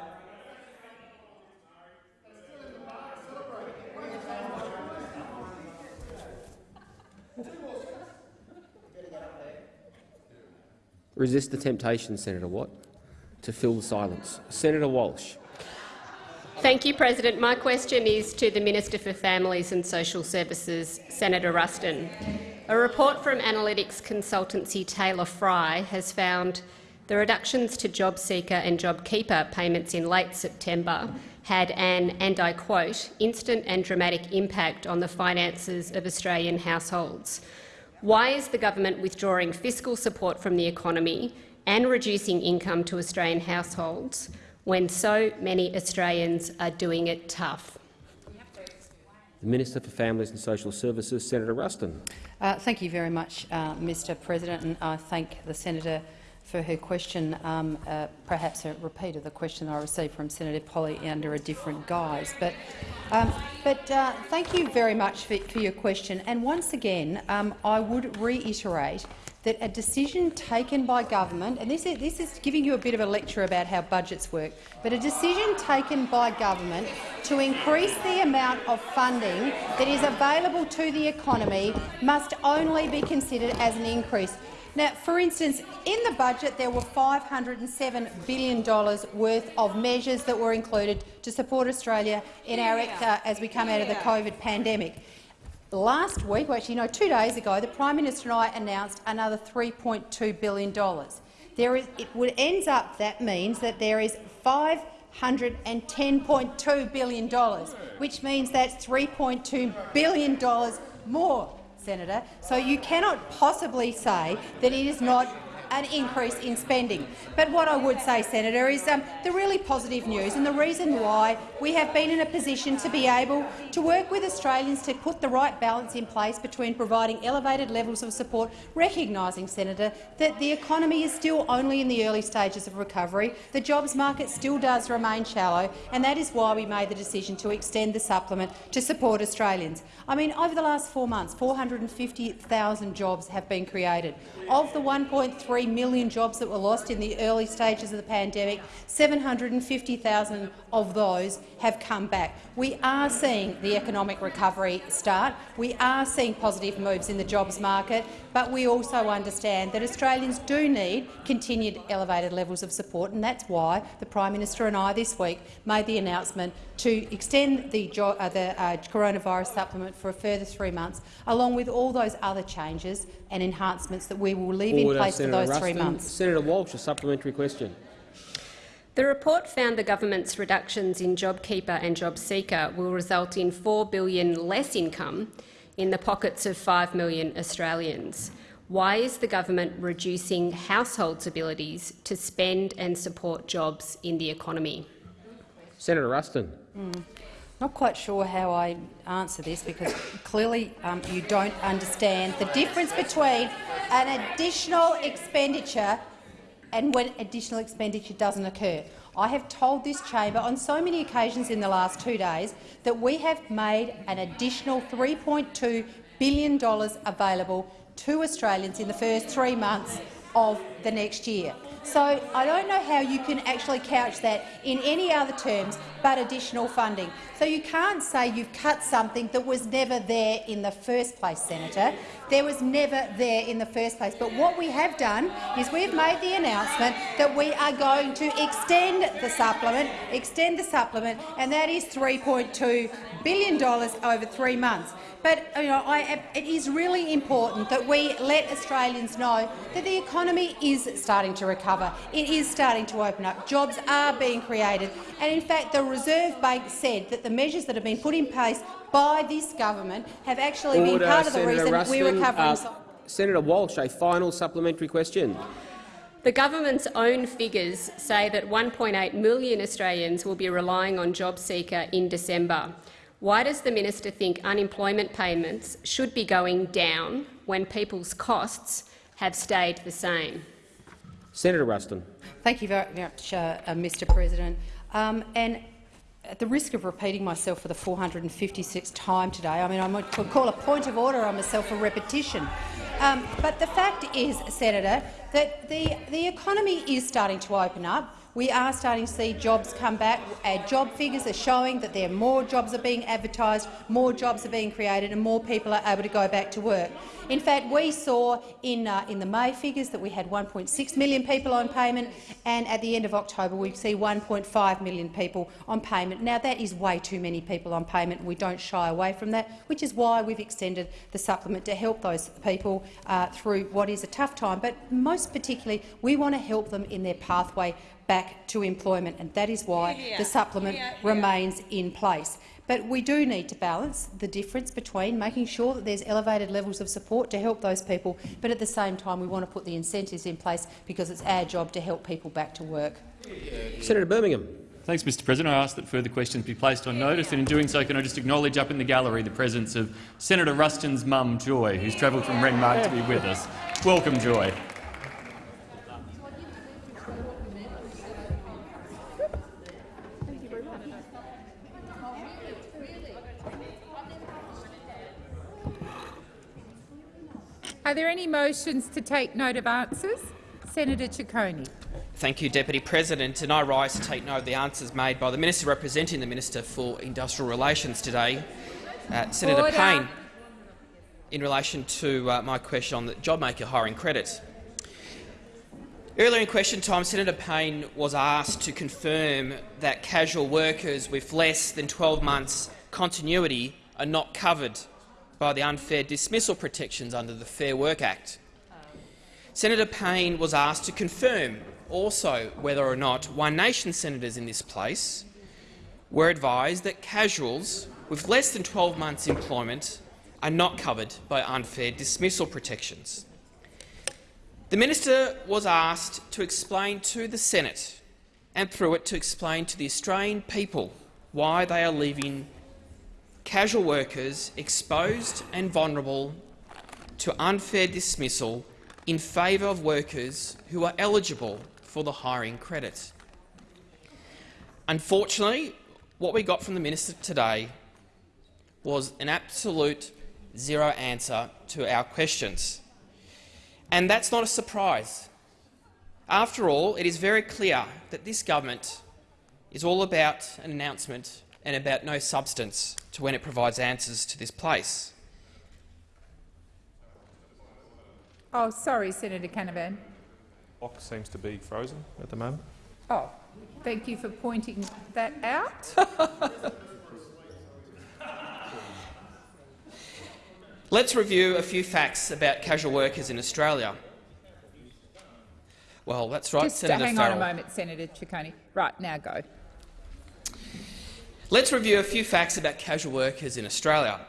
Resist the temptation, Senator Watt, to fill the silence. Senator Walsh. Thank you, President. My question is to the Minister for Families and Social Services, Senator Ruston. A report from analytics consultancy Taylor Fry has found the reductions to JobSeeker and JobKeeper payments in late September had an, and I quote, instant and dramatic impact on the finances of Australian households. Why is the government withdrawing fiscal support from the economy and reducing income to Australian households when so many Australians are doing it tough? The Minister for Families and Social Services, Senator Ruston. Uh, thank you very much, uh, Mr President, and I thank the senator for her question, um, uh, perhaps a repeat of the question I received from Senator Polley under a different guise. But, um, but uh, thank you very much for, for your question. And once again, um, I would reiterate that a decision taken by government, and this is, this is giving you a bit of a lecture about how budgets work, but a decision taken by government to increase the amount of funding that is available to the economy must only be considered as an increase. Now, for instance, in the budget there were $507 billion worth of measures that were included to support Australia in our, uh, as we come out of the COVID pandemic. Last week, well, actually, no, two days ago, the Prime Minister and I announced another $3.2 billion. There is, it would, ends up, that means that there is $510.2 billion, which means that's $3.2 billion more, Senator. So you cannot possibly say that it is not an increase in spending. But what I would say, Senator, is um, the really positive news and the reason why we have been in a position to be able to work with Australians to put the right balance in place between providing elevated levels of support, recognising, Senator, that the economy is still only in the early stages of recovery, the jobs market still does remain shallow, and that is why we made the decision to extend the supplement to support Australians. I mean, over the last four months, 450,000 jobs have been created. Of the 1.3 million jobs that were lost in the early stages of the pandemic, 750,000 of those have come back. We are seeing the economic recovery start. We are seeing positive moves in the jobs market, but we also understand that Australians do need continued elevated levels of support, and that's why the Prime Minister and I this week made the announcement to extend the, uh, the uh, coronavirus supplement for a further three months, along with all those other changes and enhancements that we will leave Order, in place Senator for those Ruston. three months. Senator Walsh, a supplementary question. The report found the government's reductions in JobKeeper and JobSeeker will result in 4 billion less income in the pockets of 5 million Australians. Why is the government reducing households' abilities to spend and support jobs in the economy? Senator Ruston. Mm. Not quite sure how I answer this because clearly um, you don't understand the difference between an additional expenditure and when additional expenditure doesn't occur. I have told this chamber on so many occasions in the last two days that we have made an additional $3.2 billion available to Australians in the first three months of the next year. So I don't know how you can actually couch that in any other terms but additional funding. So you can't say you've cut something that was never there in the first place, Senator. There was never there in the first place. But what we have done is we've made the announcement that we are going to extend the supplement, extend the supplement, and that is $3.2 billion over three months. But you know, I, it is really important that we let Australians know that the economy is starting to recover. It is starting to open up. Jobs are being created. And in fact, the Reserve Bank said that the measures that have been put in place by this government have actually Order, been part of the Senator reason Ruston. we're recovering. Uh, Senator Walsh, a final supplementary question. The government's own figures say that 1.8 million Australians will be relying on JobSeeker in December. Why does the minister think unemployment payments should be going down when people's costs have stayed the same? Senator Ruston. Thank you very much, uh, uh, Mr President. Um, and at the risk of repeating myself for the 456th time today, I mean, I might call a point of order on myself for repetition. Um, but the fact is, Senator, that the, the economy is starting to open up. We are starting to see jobs come back. Our job figures are showing that there are more jobs are being advertised, more jobs are being created and more people are able to go back to work. In fact, we saw in, uh, in the May figures that we had 1.6 million people on payment, and at the end of October we see 1.5 million people on payment. Now, that is way too many people on payment, and we don't shy away from that, which is why we've extended the supplement to help those people uh, through what is a tough time. But most particularly, we want to help them in their pathway back to employment, and that is why the supplement remains in place. But we do need to balance the difference between making sure that there's elevated levels of support to help those people, but at the same time we want to put the incentives in place because it's our job to help people back to work. Senator Birmingham. Thanks, Mr President. I ask that further questions be placed on notice, and in doing so can I just acknowledge up in the gallery the presence of Senator Ruston's mum, Joy, who's travelled from Renmark to be with us. Welcome, Joy. Are there any motions to take note of answers? Senator Ciccone. Thank you, Deputy President. And I rise to take note of the answers made by the Minister representing the Minister for Industrial Relations today, uh, Senator Order. Payne, in relation to uh, my question on the JobMaker hiring credit. Earlier in question time, Senator Payne was asked to confirm that casual workers with less than 12 months continuity are not covered by the unfair dismissal protections under the Fair Work Act. Senator Payne was asked to confirm also whether or not One Nation senators in this place were advised that casuals with less than 12 months' employment are not covered by unfair dismissal protections. The minister was asked to explain to the Senate and through it to explain to the Australian people why they are leaving casual workers exposed and vulnerable to unfair dismissal in favour of workers who are eligible for the hiring credit. Unfortunately, what we got from the minister today was an absolute zero answer to our questions. And that's not a surprise. After all, it is very clear that this government is all about an announcement and about no substance to when it provides answers to this place. Oh, sorry, Senator Canavan. Clock seems to be frozen at the moment. Oh, thank you for pointing that out. Let's review a few facts about casual workers in Australia. Well, that's right, Just Senator hang Farrell. on a moment, Senator Ciccone. Right, now go. Let's review a few facts about casual workers in Australia.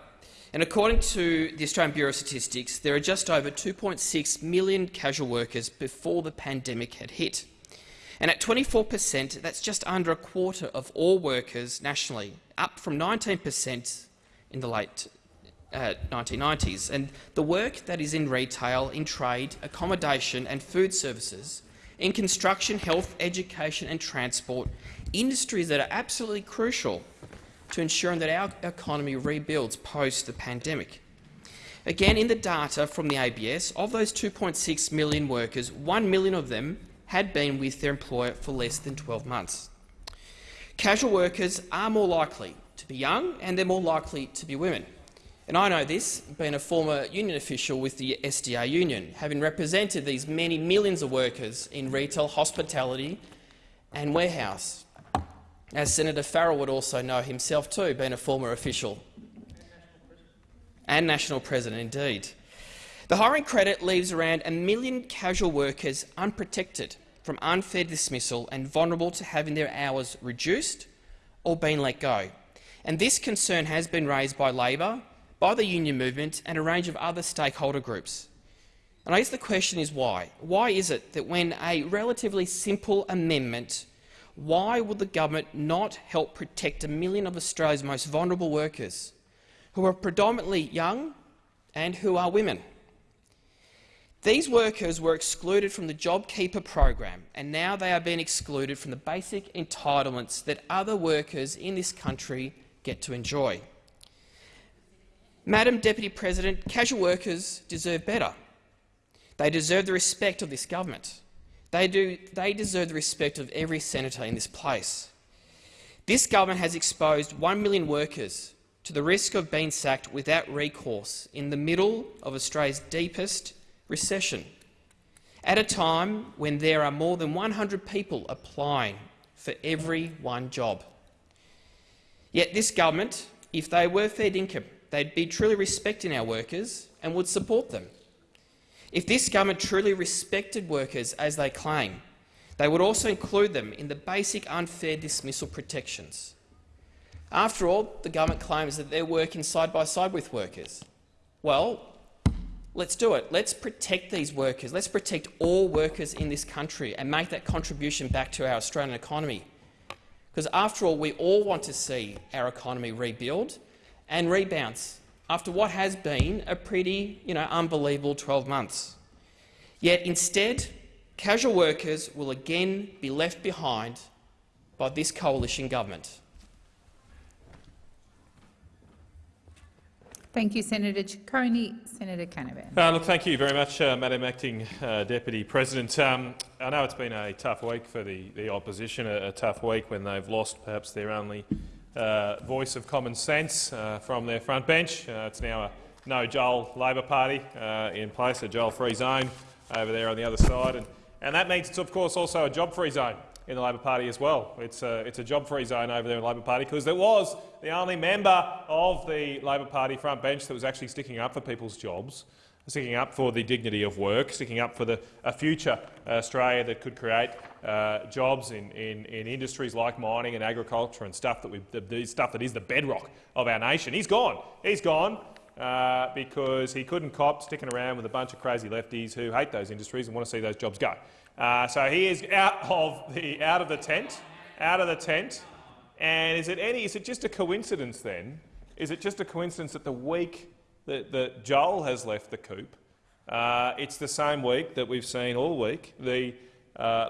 And according to the Australian Bureau of Statistics, there are just over 2.6 million casual workers before the pandemic had hit. And at 24 per cent, that's just under a quarter of all workers nationally, up from 19 per cent in the late uh, 1990s. And the work that is in retail, in trade, accommodation and food services, in construction, health, education and transport, industries that are absolutely crucial to ensuring that our economy rebuilds post the pandemic. Again, in the data from the ABS, of those 2.6 million workers, 1 million of them had been with their employer for less than 12 months. Casual workers are more likely to be young and they're more likely to be women. And I know this, being a former union official with the SDA union, having represented these many millions of workers in retail, hospitality and warehouse. As Senator Farrell would also know himself too, being a former official and national president indeed. The hiring credit leaves around a million casual workers unprotected from unfair dismissal and vulnerable to having their hours reduced or being let go. And this concern has been raised by Labor, by the union movement and a range of other stakeholder groups. And I guess the question is why? Why is it that when a relatively simple amendment, why would the government not help protect a million of Australia's most vulnerable workers, who are predominantly young and who are women? These workers were excluded from the JobKeeper program, and now they are being excluded from the basic entitlements that other workers in this country get to enjoy. Madam Deputy President, casual workers deserve better. They deserve the respect of this government. They, do, they deserve the respect of every senator in this place. This government has exposed 1 million workers to the risk of being sacked without recourse in the middle of Australia's deepest recession, at a time when there are more than 100 people applying for every one job. Yet this government, if they were fair income, they'd be truly respecting our workers and would support them. If this government truly respected workers as they claim, they would also include them in the basic unfair dismissal protections. After all, the government claims that they're working side by side with workers. Well, let's do it. Let's protect these workers. Let's protect all workers in this country and make that contribution back to our Australian economy. Because after all, we all want to see our economy rebuild and rebounds after what has been a pretty you know, unbelievable 12 months. Yet instead, casual workers will again be left behind by this coalition government. Thank you, Senator Ciccone. Senator Canavan. Uh, look, thank you very much, uh, Madam Acting uh, Deputy President. Um, I know it's been a tough week for the, the opposition, a, a tough week when they've lost perhaps their only voice of common sense uh, from their front bench. Uh, it's now a no Joel Labor Party uh, in place, a Joel free zone over there on the other side. And, and that means it's, of course, also a job free zone in the Labor Party as well. It's a, it's a job-free zone over there in the Labor Party because there was the only member of the Labor Party front bench that was actually sticking up for people's jobs, sticking up for the dignity of work, sticking up for the, a future Australia that could create uh, jobs in, in, in, industries like mining and agriculture and stuff that, we, the, the stuff that is the bedrock of our nation. He's gone. He's gone. Uh, because he couldn't cop sticking around with a bunch of crazy lefties who hate those industries and want to see those jobs go. Uh, so he is out of the out of the tent, out of the tent. And is it any? Is it just a coincidence then? Is it just a coincidence that the week that, that Joel has left the coop, uh, it's the same week that we've seen all week the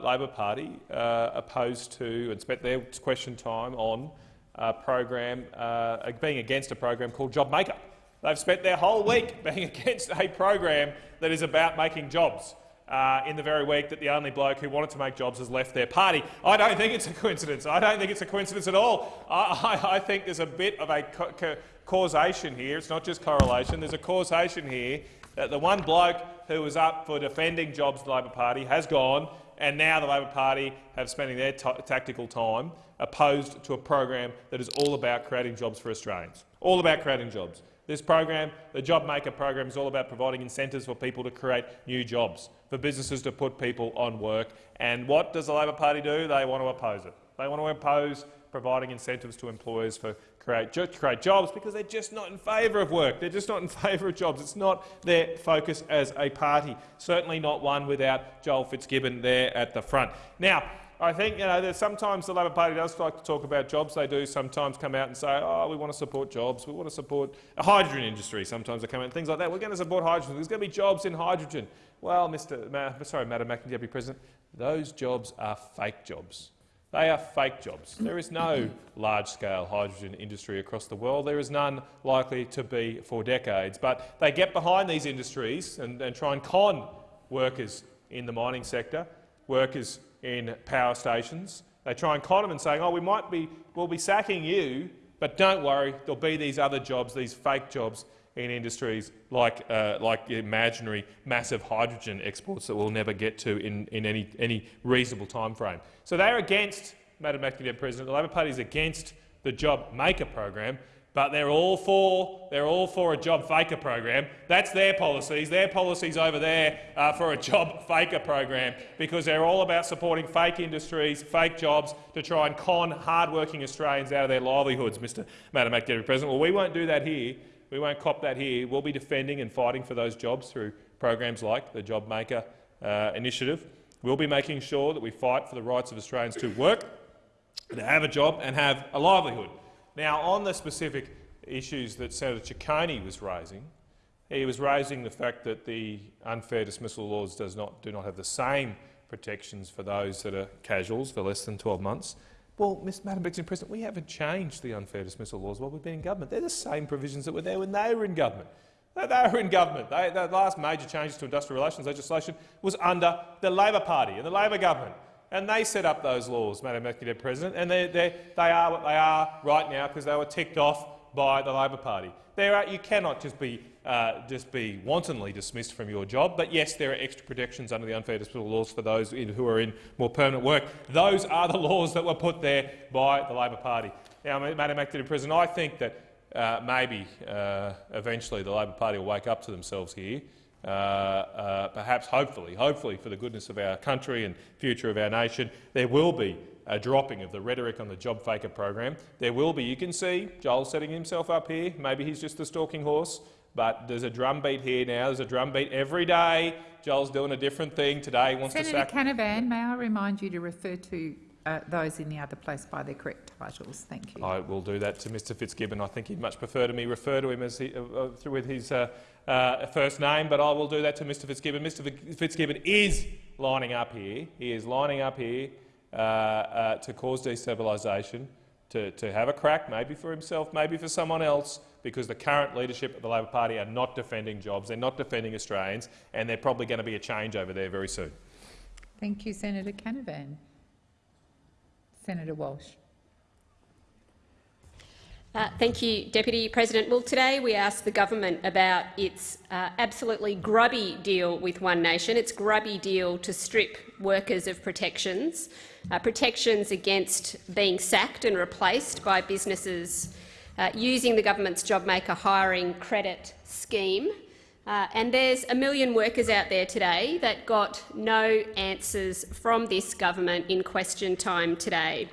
Labor Party uh, opposed to and spent their question time on a program uh, being against a program called JobMaker. They've spent their whole week being against a program that is about making jobs. Uh, in the very week that the only bloke who wanted to make jobs has left their party. I don't think it's a coincidence. I don't think it's a coincidence at all. I, I, I think there's a bit of a ca causation here. It's not just correlation. There's a causation here that the one bloke who was up for defending jobs the Labor Party has gone, and now the Labor Party have spending their tactical time opposed to a program that is all about creating jobs for Australians. All about creating jobs. This program, the JobMaker program, is all about providing incentives for people to create new jobs, for businesses to put people on work. And what does the Labor Party do? They want to oppose it. They want to oppose providing incentives to employers for create, create jobs because they're just not in favour of work. They're just not in favour of jobs. It's not their focus as a party. Certainly not one without Joel Fitzgibbon there at the front. Now, I think you know, sometimes the Labor Party does like to talk about jobs. They do sometimes come out and say, oh, we want to support jobs, we want to support a hydrogen industry. Sometimes they come out and things like that. We're going to support hydrogen. There's going to be jobs in hydrogen. Well, Mr. Ma sorry, Madam Acting Deputy President, those jobs are fake jobs. They are fake jobs. There is no large-scale hydrogen industry across the world. There is none likely to be for decades. But they get behind these industries and, and try and con workers in the mining sector, workers in power stations. They try and con them and saying, oh, we might be, we'll be sacking you, but don't worry, there'll be these other jobs, these fake jobs in industries like, uh, like imaginary massive hydrogen exports that we'll never get to in, in any, any reasonable time frame. So they're against, Madam Acting President, the Labor Party is against the JobMaker program, but they're all for they're all for a job faker program. That's their policies. Their policies over there are for a job faker program because they're all about supporting fake industries, fake jobs to try and con hard-working Australians out of their livelihoods, Mr. Madam Acting President. Well, we won't do that here. We won't cop that here. We'll be defending and fighting for those jobs through programs like the JobMaker uh, initiative. We'll be making sure that we fight for the rights of Australians to work, to have a job and have a livelihood. Now, on the specific issues that Senator Ciccone was raising, he was raising the fact that the unfair dismissal laws does not, do not have the same protections for those that are casuals for less than 12 months. Well, Ms. Madam President, we haven't changed the unfair dismissal laws while we've been in government. They're the same provisions that were there when they were in government. They, they were in government. They, the last major changes to industrial relations legislation was under the Labor Party and the Labor government. And they set up those laws, Madam Executive President, and they're, they're, they are what they are right now because they were ticked off by the Labor Party. There are, you cannot just be, uh, just be wantonly dismissed from your job, but yes, there are extra protections under the unfair dismissal laws for those in, who are in more permanent work. Those are the laws that were put there by the Labor Party. Now, Madam Executive President, I think that uh, maybe uh, eventually the Labor Party will wake up to themselves here uh, uh, perhaps, hopefully, hopefully for the goodness of our country and future of our nation, there will be a dropping of the rhetoric on the job faker program. There will be. You can see Joel setting himself up here. Maybe he's just a stalking horse, but there's a drumbeat here now. There's a drumbeat every day. Joel's doing a different thing today. He wants Senator to sack. Canavan, may I remind you to refer to uh, those in the other place by their correct titles. Thank you. I will do that to Mr Fitzgibbon. I think he'd much prefer to me refer to him as he, uh, uh, with his uh, uh, first name, but I will do that to Mr Fitzgibbon. Mr Fitzgibbon is lining up here. He is lining up here uh, uh, to cause destabilisation, to, to have a crack, maybe for himself, maybe for someone else, because the current leadership of the Labor Party are not defending jobs, they're not defending Australians, and they're probably going to be a change over there very soon. Thank you, Senator Canavan. Senator Walsh. Uh, thank you, Deputy President. Well, today we asked the government about its uh, absolutely grubby deal with One Nation, its grubby deal to strip workers of protections, uh, protections against being sacked and replaced by businesses uh, using the government's JobMaker hiring credit scheme. Uh, and there's a million workers out there today that got no answers from this government in question time today.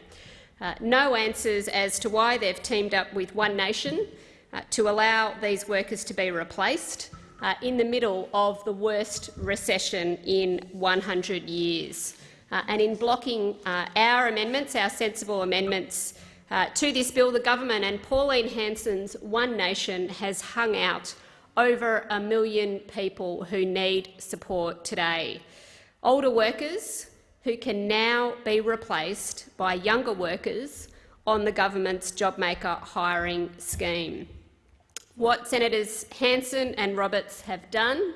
Uh, no answers as to why they've teamed up with One Nation uh, to allow these workers to be replaced uh, in the middle of the worst recession in 100 years. Uh, and in blocking our amendments, our sensible amendments uh, to this bill, the government and Pauline Hanson's One Nation has hung out over a million people who need support today. Older workers who can now be replaced by younger workers on the government's JobMaker hiring scheme. What Senators Hanson and Roberts have done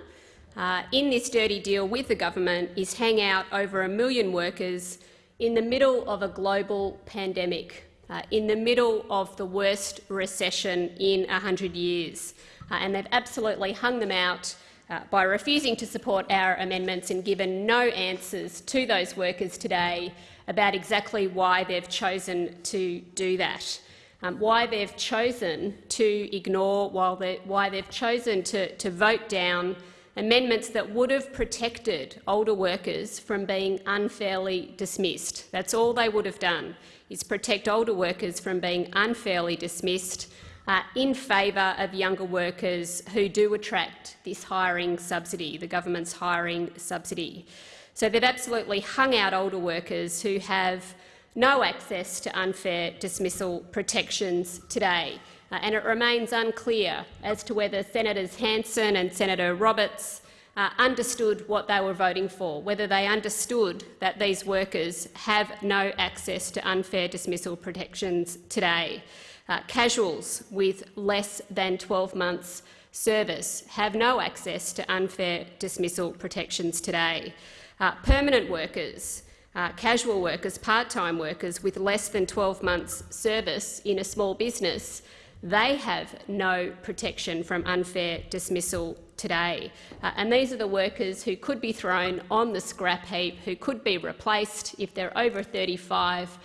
uh, in this dirty deal with the government is hang out over a million workers in the middle of a global pandemic, uh, in the middle of the worst recession in 100 years. Uh, and they've absolutely hung them out uh, by refusing to support our amendments and given no answers to those workers today about exactly why they've chosen to do that, um, why they've chosen to ignore, why they've chosen to, to vote down amendments that would have protected older workers from being unfairly dismissed. That's all they would have done, is protect older workers from being unfairly dismissed uh, in favour of younger workers who do attract this hiring subsidy, the government's hiring subsidy. So they've absolutely hung out older workers who have no access to unfair dismissal protections today. Uh, and it remains unclear as to whether Senators Hanson and Senator Roberts uh, understood what they were voting for, whether they understood that these workers have no access to unfair dismissal protections today. Uh, casuals with less than 12 months service have no access to unfair dismissal protections today. Uh, permanent workers, uh, casual workers, part-time workers with less than 12 months service in a small business, they have no protection from unfair dismissal today. Uh, and these are the workers who could be thrown on the scrap heap, who could be replaced if they're over 35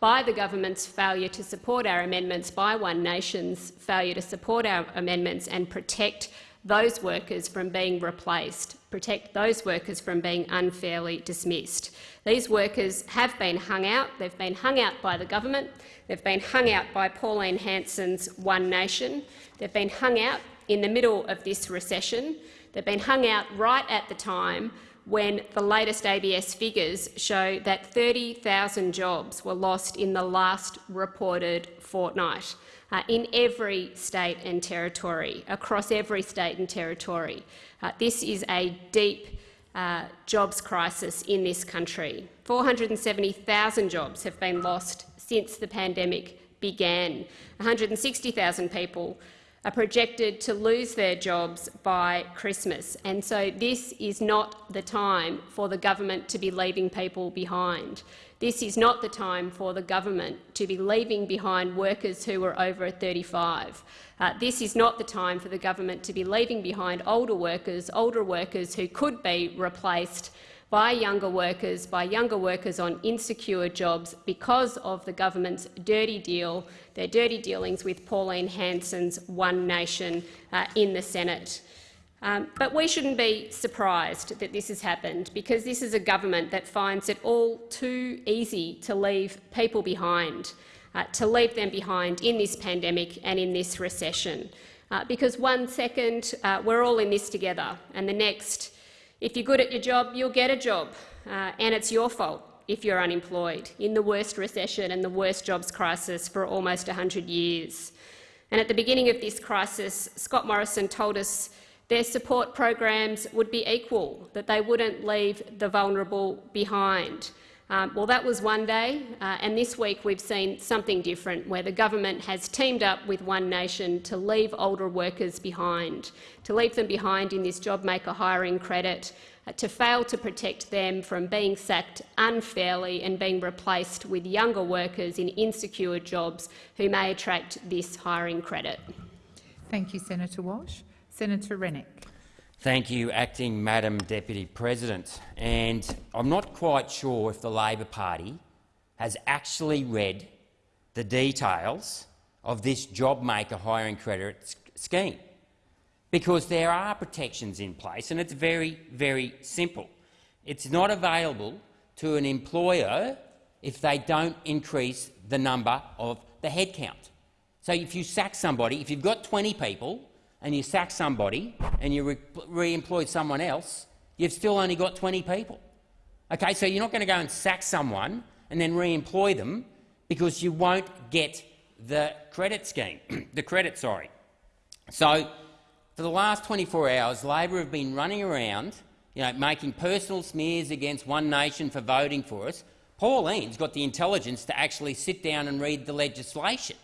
by the government's failure to support our amendments, by One Nation's failure to support our amendments and protect those workers from being replaced, protect those workers from being unfairly dismissed. These workers have been hung out. They've been hung out by the government. They've been hung out by Pauline Hanson's One Nation. They've been hung out in the middle of this recession. They've been hung out right at the time when the latest ABS figures show that 30,000 jobs were lost in the last reported fortnight uh, in every state and territory, across every state and territory. Uh, this is a deep uh, jobs crisis in this country. 470,000 jobs have been lost since the pandemic began. 160,000 people are projected to lose their jobs by Christmas. And so this is not the time for the government to be leaving people behind. This is not the time for the government to be leaving behind workers who are over 35. Uh, this is not the time for the government to be leaving behind older workers, older workers who could be replaced by younger workers, by younger workers on insecure jobs because of the government's dirty deal, their dirty dealings with Pauline Hanson's One Nation uh, in the Senate. Um, but we shouldn't be surprised that this has happened, because this is a government that finds it all too easy to leave people behind, uh, to leave them behind in this pandemic and in this recession. Uh, because one second uh, we're all in this together, and the next if you're good at your job, you'll get a job, uh, and it's your fault if you're unemployed in the worst recession and the worst jobs crisis for almost 100 years. And at the beginning of this crisis, Scott Morrison told us their support programs would be equal, that they wouldn't leave the vulnerable behind. Um, well, that was one day, uh, and this week we've seen something different, where the government has teamed up with One Nation to leave older workers behind, to leave them behind in this JobMaker hiring credit, uh, to fail to protect them from being sacked unfairly and being replaced with younger workers in insecure jobs who may attract this hiring credit? Thank you, Senator Walsh. Senator Rennick. Thank you, Acting Madam Deputy President. And I'm not quite sure if the Labor Party has actually read the details of this JobMaker hiring credit scheme, because there are protections in place, and it's very, very simple. It's not available to an employer if they don't increase the number of the headcount. So if you sack somebody, if you've got 20 people and you sack somebody and you re-employ re someone else, you've still only got 20 people. Okay, so you're not going to go and sack someone and then re-employ them because you won't get the credit scheme, the credit, sorry. So for the last 24 hours, Labor have been running around you know, making personal smears against One Nation for voting for us. Pauline's got the intelligence to actually sit down and read the legislation.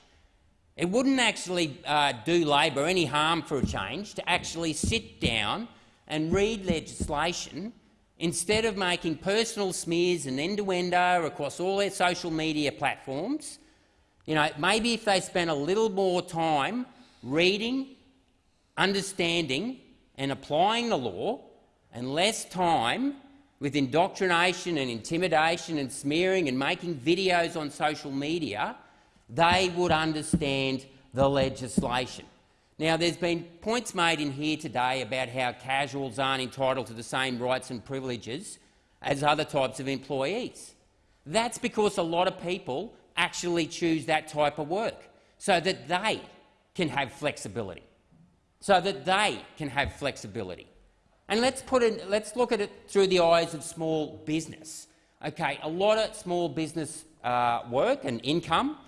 It wouldn't actually uh, do Labor any harm for a change to actually sit down and read legislation instead of making personal smears and innuendo across all their social media platforms. You know, maybe if they spent a little more time reading, understanding and applying the law and less time with indoctrination and intimidation and smearing and making videos on social media, they would understand the legislation. Now, there's been points made in here today about how casuals aren't entitled to the same rights and privileges as other types of employees. That's because a lot of people actually choose that type of work so that they can have flexibility, so that they can have flexibility. And let's, put it, let's look at it through the eyes of small business. Okay, a lot of small business uh, work and income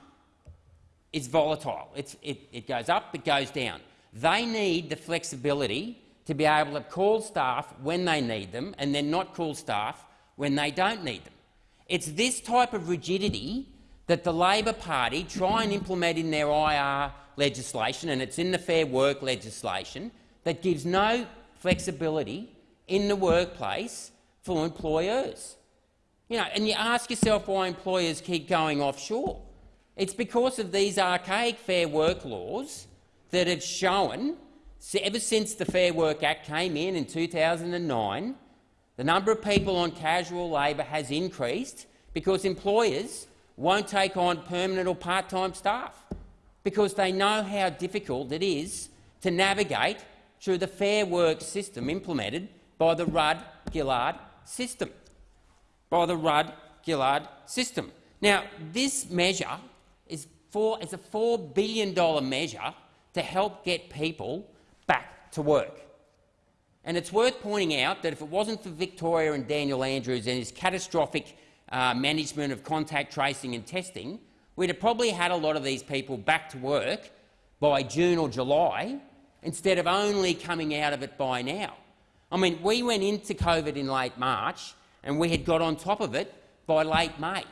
is volatile. It's, it, it goes up, it goes down. They need the flexibility to be able to call staff when they need them and then not call staff when they don't need them. It's this type of rigidity that the Labor Party try and implement in their IR legislation, and it's in the Fair Work legislation, that gives no flexibility in the workplace for employers. You know, and you ask yourself why employers keep going offshore. It's because of these archaic Fair Work laws that have shown, ever since the Fair Work Act came in in 2009, the number of people on casual labour has increased because employers won't take on permanent or part-time staff because they know how difficult it is to navigate through the Fair Work system implemented by the Rudd-Gillard system. By the Rudd-Gillard system. Now, this measure is, for, is a $4 billion measure to help get people back to work. And it's worth pointing out that if it wasn't for Victoria and Daniel Andrews and his catastrophic uh, management of contact tracing and testing, we'd have probably had a lot of these people back to work by June or July instead of only coming out of it by now. I mean, we went into COVID in late March and we had got on top of it by late May.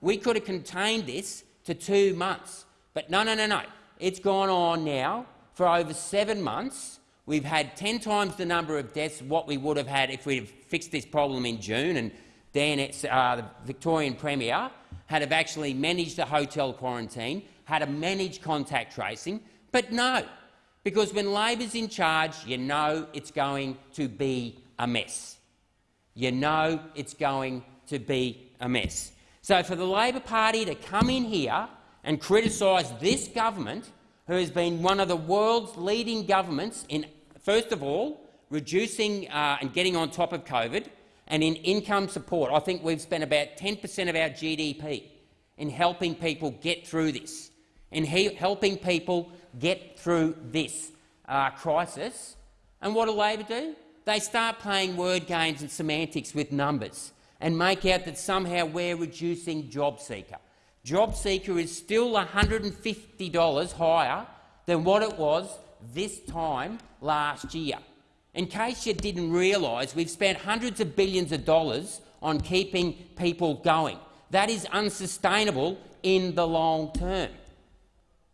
We could have contained this to two months. But no, no, no, no. It's gone on now for over seven months. We've had 10 times the number of deaths what we would have had if we'd fixed this problem in June. And Dan, uh, the Victorian Premier, had have actually managed the hotel quarantine, had to manage contact tracing. But no, because when Labor's in charge, you know it's going to be a mess. You know it's going to be a mess. So for the Labor Party to come in here and criticise this government, who has been one of the world's leading governments in, first of all, reducing uh, and getting on top of COVID, and in income support. I think we've spent about 10 per cent of our GDP in helping people get through this, in he helping people get through this uh, crisis. And what do Labor do? They start playing word games and semantics with numbers and make out that somehow we're reducing JobSeeker. JobSeeker is still $150 higher than what it was this time last year. In case you didn't realise, we've spent hundreds of billions of dollars on keeping people going. That is unsustainable in the long term.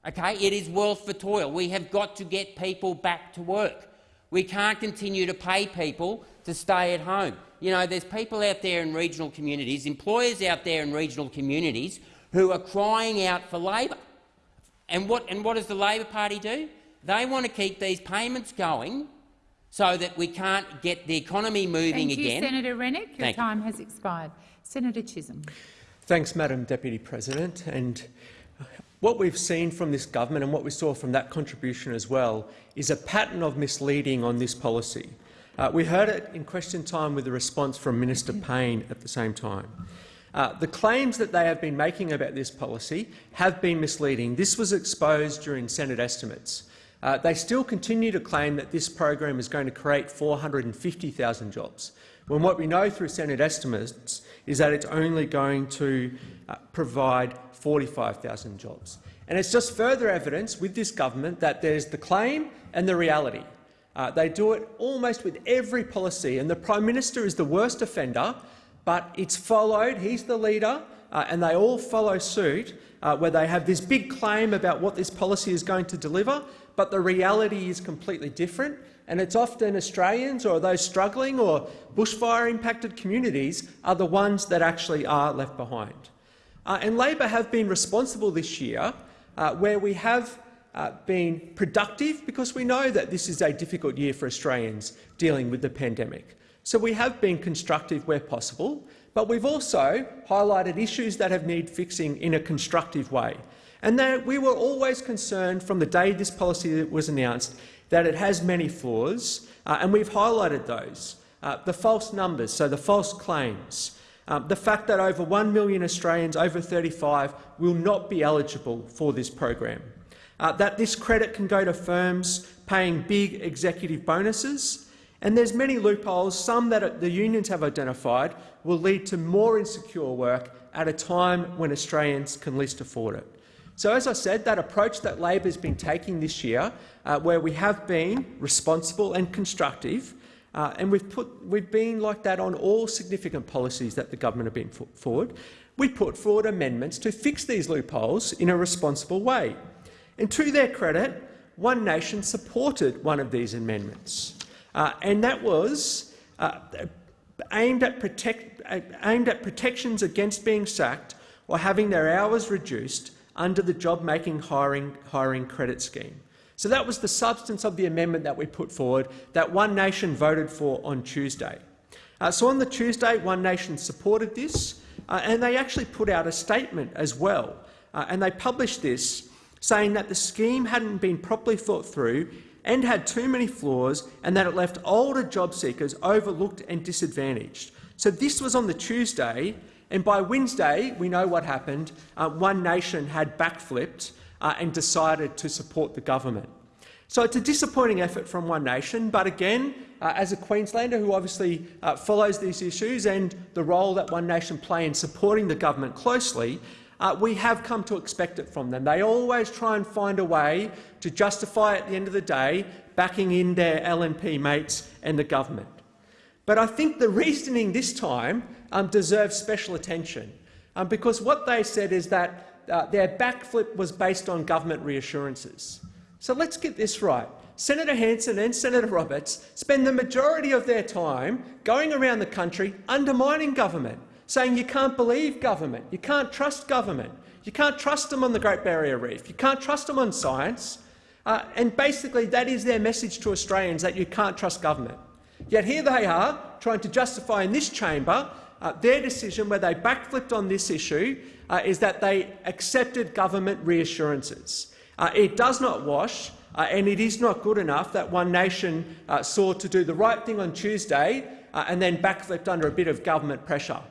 Okay? It is wealth for toil. We have got to get people back to work. We can't continue to pay people to stay at home. You know, there's people out there in regional communities, employers out there in regional communities who are crying out for labour. And what, and what does the Labor Party do? They want to keep these payments going so that we can't get the economy moving Thank you, again. Senator Rennick. Your Thank you. time has expired. Senator Chisholm. Thanks, Madam Deputy President. And what we've seen from this government and what we saw from that contribution as well is a pattern of misleading on this policy. Uh, we heard it in question time with the response from Minister Payne at the same time. Uh, the claims that they have been making about this policy have been misleading. This was exposed during Senate estimates. Uh, they still continue to claim that this program is going to create 450,000 jobs, when what we know through Senate estimates is that it's only going to uh, provide 45,000 jobs. And it's just further evidence with this government that there's the claim and the reality. Uh, they do it almost with every policy, and the Prime Minister is the worst offender, but it's followed, he's the leader, uh, and they all follow suit, uh, where they have this big claim about what this policy is going to deliver, but the reality is completely different, and it's often Australians or those struggling or bushfire-impacted communities are the ones that actually are left behind. Uh, and Labor have been responsible this year, uh, where we have uh, been productive because we know that this is a difficult year for Australians dealing with the pandemic. So we have been constructive where possible, but we've also highlighted issues that have need fixing in a constructive way. And that we were always concerned from the day this policy was announced that it has many flaws, uh, and we've highlighted those. Uh, the false numbers, so the false claims, um, the fact that over 1 million Australians over 35 will not be eligible for this program, uh, that this credit can go to firms paying big executive bonuses, and there's many loopholes, some that the unions have identified, will lead to more insecure work at a time when Australians can least afford it. So, as I said, that approach that Labor has been taking this year, uh, where we have been responsible and constructive, uh, and we've, put, we've been like that on all significant policies that the government have been put forward, we put forward amendments to fix these loopholes in a responsible way. And to their credit, One Nation supported one of these amendments, uh, and that was uh, aimed, at protect, uh, aimed at protections against being sacked or having their hours reduced under the job-making hiring, hiring credit scheme. So that was the substance of the amendment that we put forward that One Nation voted for on Tuesday. Uh, so on the Tuesday, One Nation supported this, uh, and they actually put out a statement as well. Uh, and they published this saying that the scheme hadn't been properly thought through and had too many flaws and that it left older job seekers overlooked and disadvantaged. So this was on the Tuesday, and by Wednesday, we know what happened. Uh, One Nation had backflipped uh, and decided to support the government. So it's a disappointing effort from One Nation, but again, uh, as a Queenslander who obviously uh, follows these issues and the role that One Nation play in supporting the government closely, uh, we have come to expect it from them. They always try and find a way to justify at the end of the day backing in their LNP mates and the government. But I think the reasoning this time um, deserves special attention, um, because what they said is that uh, their backflip was based on government reassurances. So let's get this right. Senator Hanson and Senator Roberts spend the majority of their time going around the country undermining government, saying you can't believe government, you can't trust government, you can't trust them on the Great Barrier Reef, you can't trust them on science, uh, and basically that is their message to Australians, that you can't trust government. Yet here they are, trying to justify in this chamber uh, their decision where they backflipped on this issue uh, is that they accepted government reassurances. Uh, it does not wash, uh, and it is not good enough that One Nation uh, sought to do the right thing on Tuesday and then backflipped under a bit of government pressure.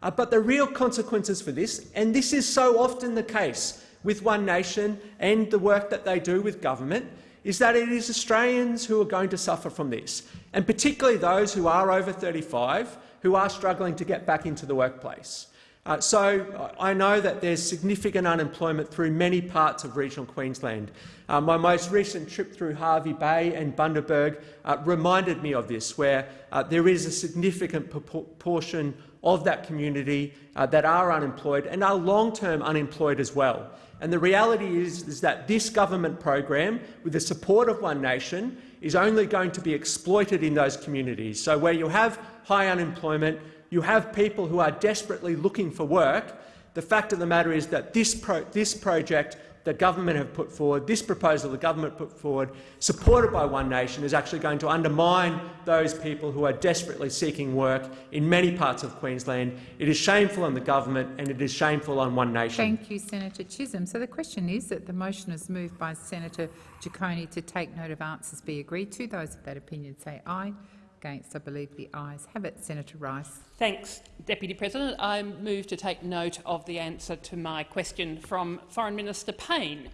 But the real consequences for this, and this is so often the case with One Nation and the work that they do with government, is that it is Australians who are going to suffer from this, and particularly those who are over 35 who are struggling to get back into the workplace. Uh, so I know that there's significant unemployment through many parts of regional Queensland. Uh, my most recent trip through Hervey Bay and Bundaberg uh, reminded me of this, where uh, there is a significant proportion of that community uh, that are unemployed and are long-term unemployed as well. And the reality is, is that this government program, with the support of One Nation, is only going to be exploited in those communities. So where you have high unemployment, you have people who are desperately looking for work, the fact of the matter is that this, pro this project that government have put forward, this proposal the government put forward, supported by One Nation, is actually going to undermine those people who are desperately seeking work in many parts of Queensland. It is shameful on the government and it is shameful on One Nation. Thank you, Senator Chisholm. So the question is that the motion is moved by Senator Ciccone to take note of answers be agreed to. Those of that opinion say aye. Against, I believe the ayes have it. Senator Rice. Thanks, Deputy President. I move to take note of the answer to my question from Foreign Minister Payne.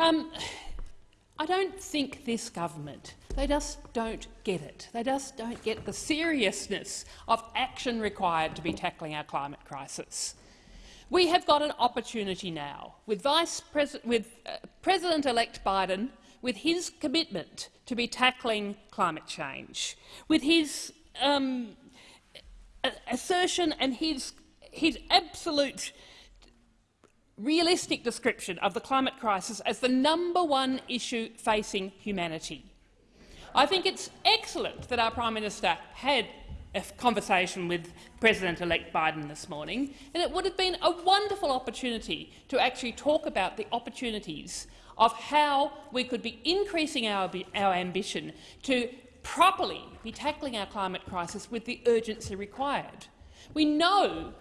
Um, I don't think this government, they just don't get it. They just don't get the seriousness of action required to be tackling our climate crisis. We have got an opportunity now, with, Vice Pres with uh, President-elect Biden with his commitment to be tackling climate change, with his um, assertion and his, his absolute realistic description of the climate crisis as the number one issue facing humanity. I think it's excellent that our Prime Minister had a conversation with President-elect Biden this morning, and it would have been a wonderful opportunity to actually talk about the opportunities of how we could be increasing our, our ambition to properly be tackling our climate crisis with the urgency required. We know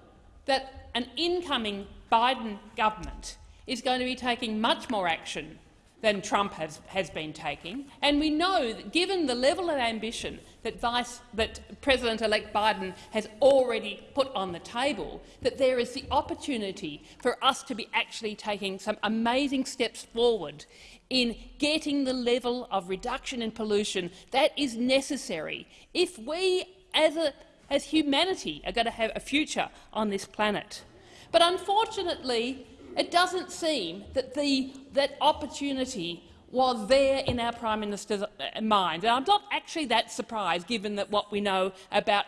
that an incoming Biden government is going to be taking much more action than Trump has, has been taking. And we know that given the level of ambition that, Vice, that President-elect Biden has already put on the table, that there is the opportunity for us to be actually taking some amazing steps forward in getting the level of reduction in pollution that is necessary if we as, a, as humanity are going to have a future on this planet. But unfortunately, it doesn't seem that the, that opportunity was there in our Prime Minister's uh, mind. And I'm not actually that surprised, given that what we know about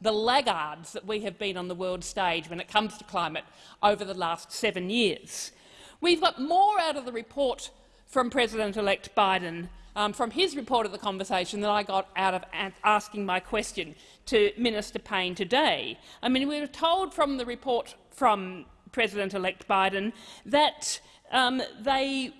the laggards that we have been on the world stage when it comes to climate over the last seven years. We've got more out of the report from President-elect Biden, um, from his report of the conversation, than I got out of asking my question to Minister Payne today. I mean, we were told from the report from President-elect Biden that um, they,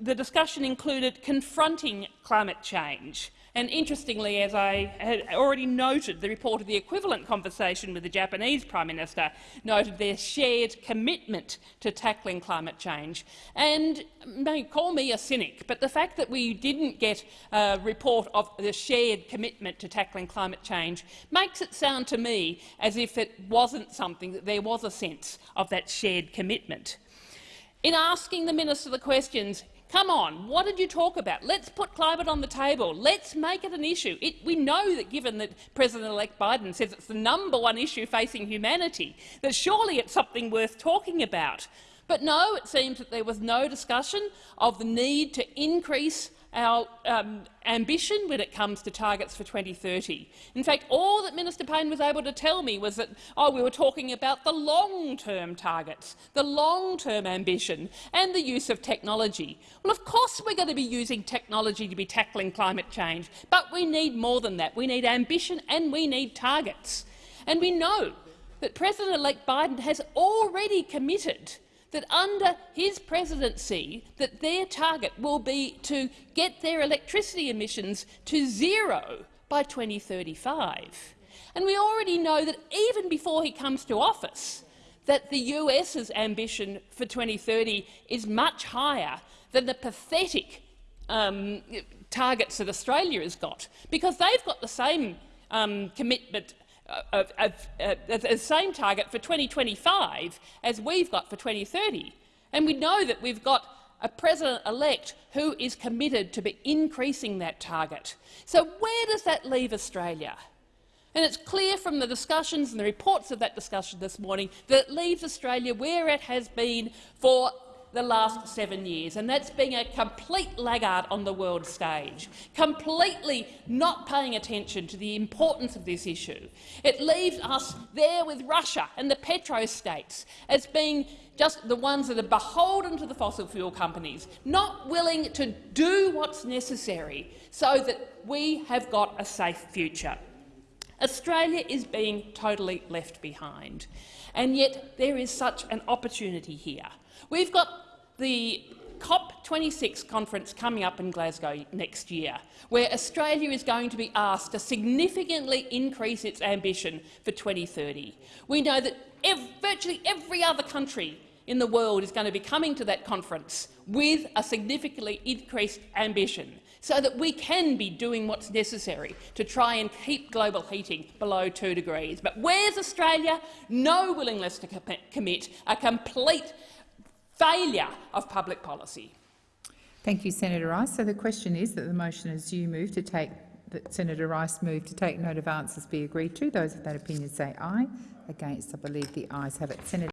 the discussion included confronting climate change. And interestingly, as I had already noted, the report of the equivalent conversation with the Japanese Prime Minister noted their shared commitment to tackling climate change. And may call me a cynic, but the fact that we didn't get a report of the shared commitment to tackling climate change makes it sound to me as if it wasn't something, that there was a sense of that shared commitment. In asking the minister the questions, Come on, what did you talk about? Let's put climate on the table. Let's make it an issue. It, we know that given that President-elect Biden says it's the number one issue facing humanity, that surely it's something worth talking about. But no, it seems that there was no discussion of the need to increase our um, ambition when it comes to targets for 2030. In fact, all that Minister Payne was able to tell me was that oh, we were talking about the long-term targets, the long-term ambition and the use of technology. Well, of course we're going to be using technology to be tackling climate change, but we need more than that. We need ambition and we need targets. And we know that President-elect Biden has already committed that under his presidency that their target will be to get their electricity emissions to zero by 2035. And we already know that even before he comes to office, that the US's ambition for 2030 is much higher than the pathetic um, targets that Australia has got, because they've got the same um, commitment the same target for 2025 as we've got for 2030. And we know that we've got a president-elect who is committed to be increasing that target. So where does that leave Australia? And it's clear from the discussions and the reports of that discussion this morning that it leaves Australia where it has been for the last seven years, and that's being a complete laggard on the world stage, completely not paying attention to the importance of this issue. It leaves us there with Russia and the petrostates as being just the ones that are beholden to the fossil fuel companies, not willing to do what's necessary so that we have got a safe future. Australia is being totally left behind, and yet there is such an opportunity here. We've got the COP26 conference coming up in Glasgow next year, where Australia is going to be asked to significantly increase its ambition for 2030. We know that ev virtually every other country in the world is going to be coming to that conference with a significantly increased ambition so that we can be doing what's necessary to try and keep global heating below 2 degrees. But where's Australia? No willingness to commit, a complete failure of public policy. Thank you, Senator Rice. So the question is that the motion as you move to take that Senator Rice moved to take note of answers be agreed to. Those of that opinion say aye. Against, I believe the ayes have it. Senator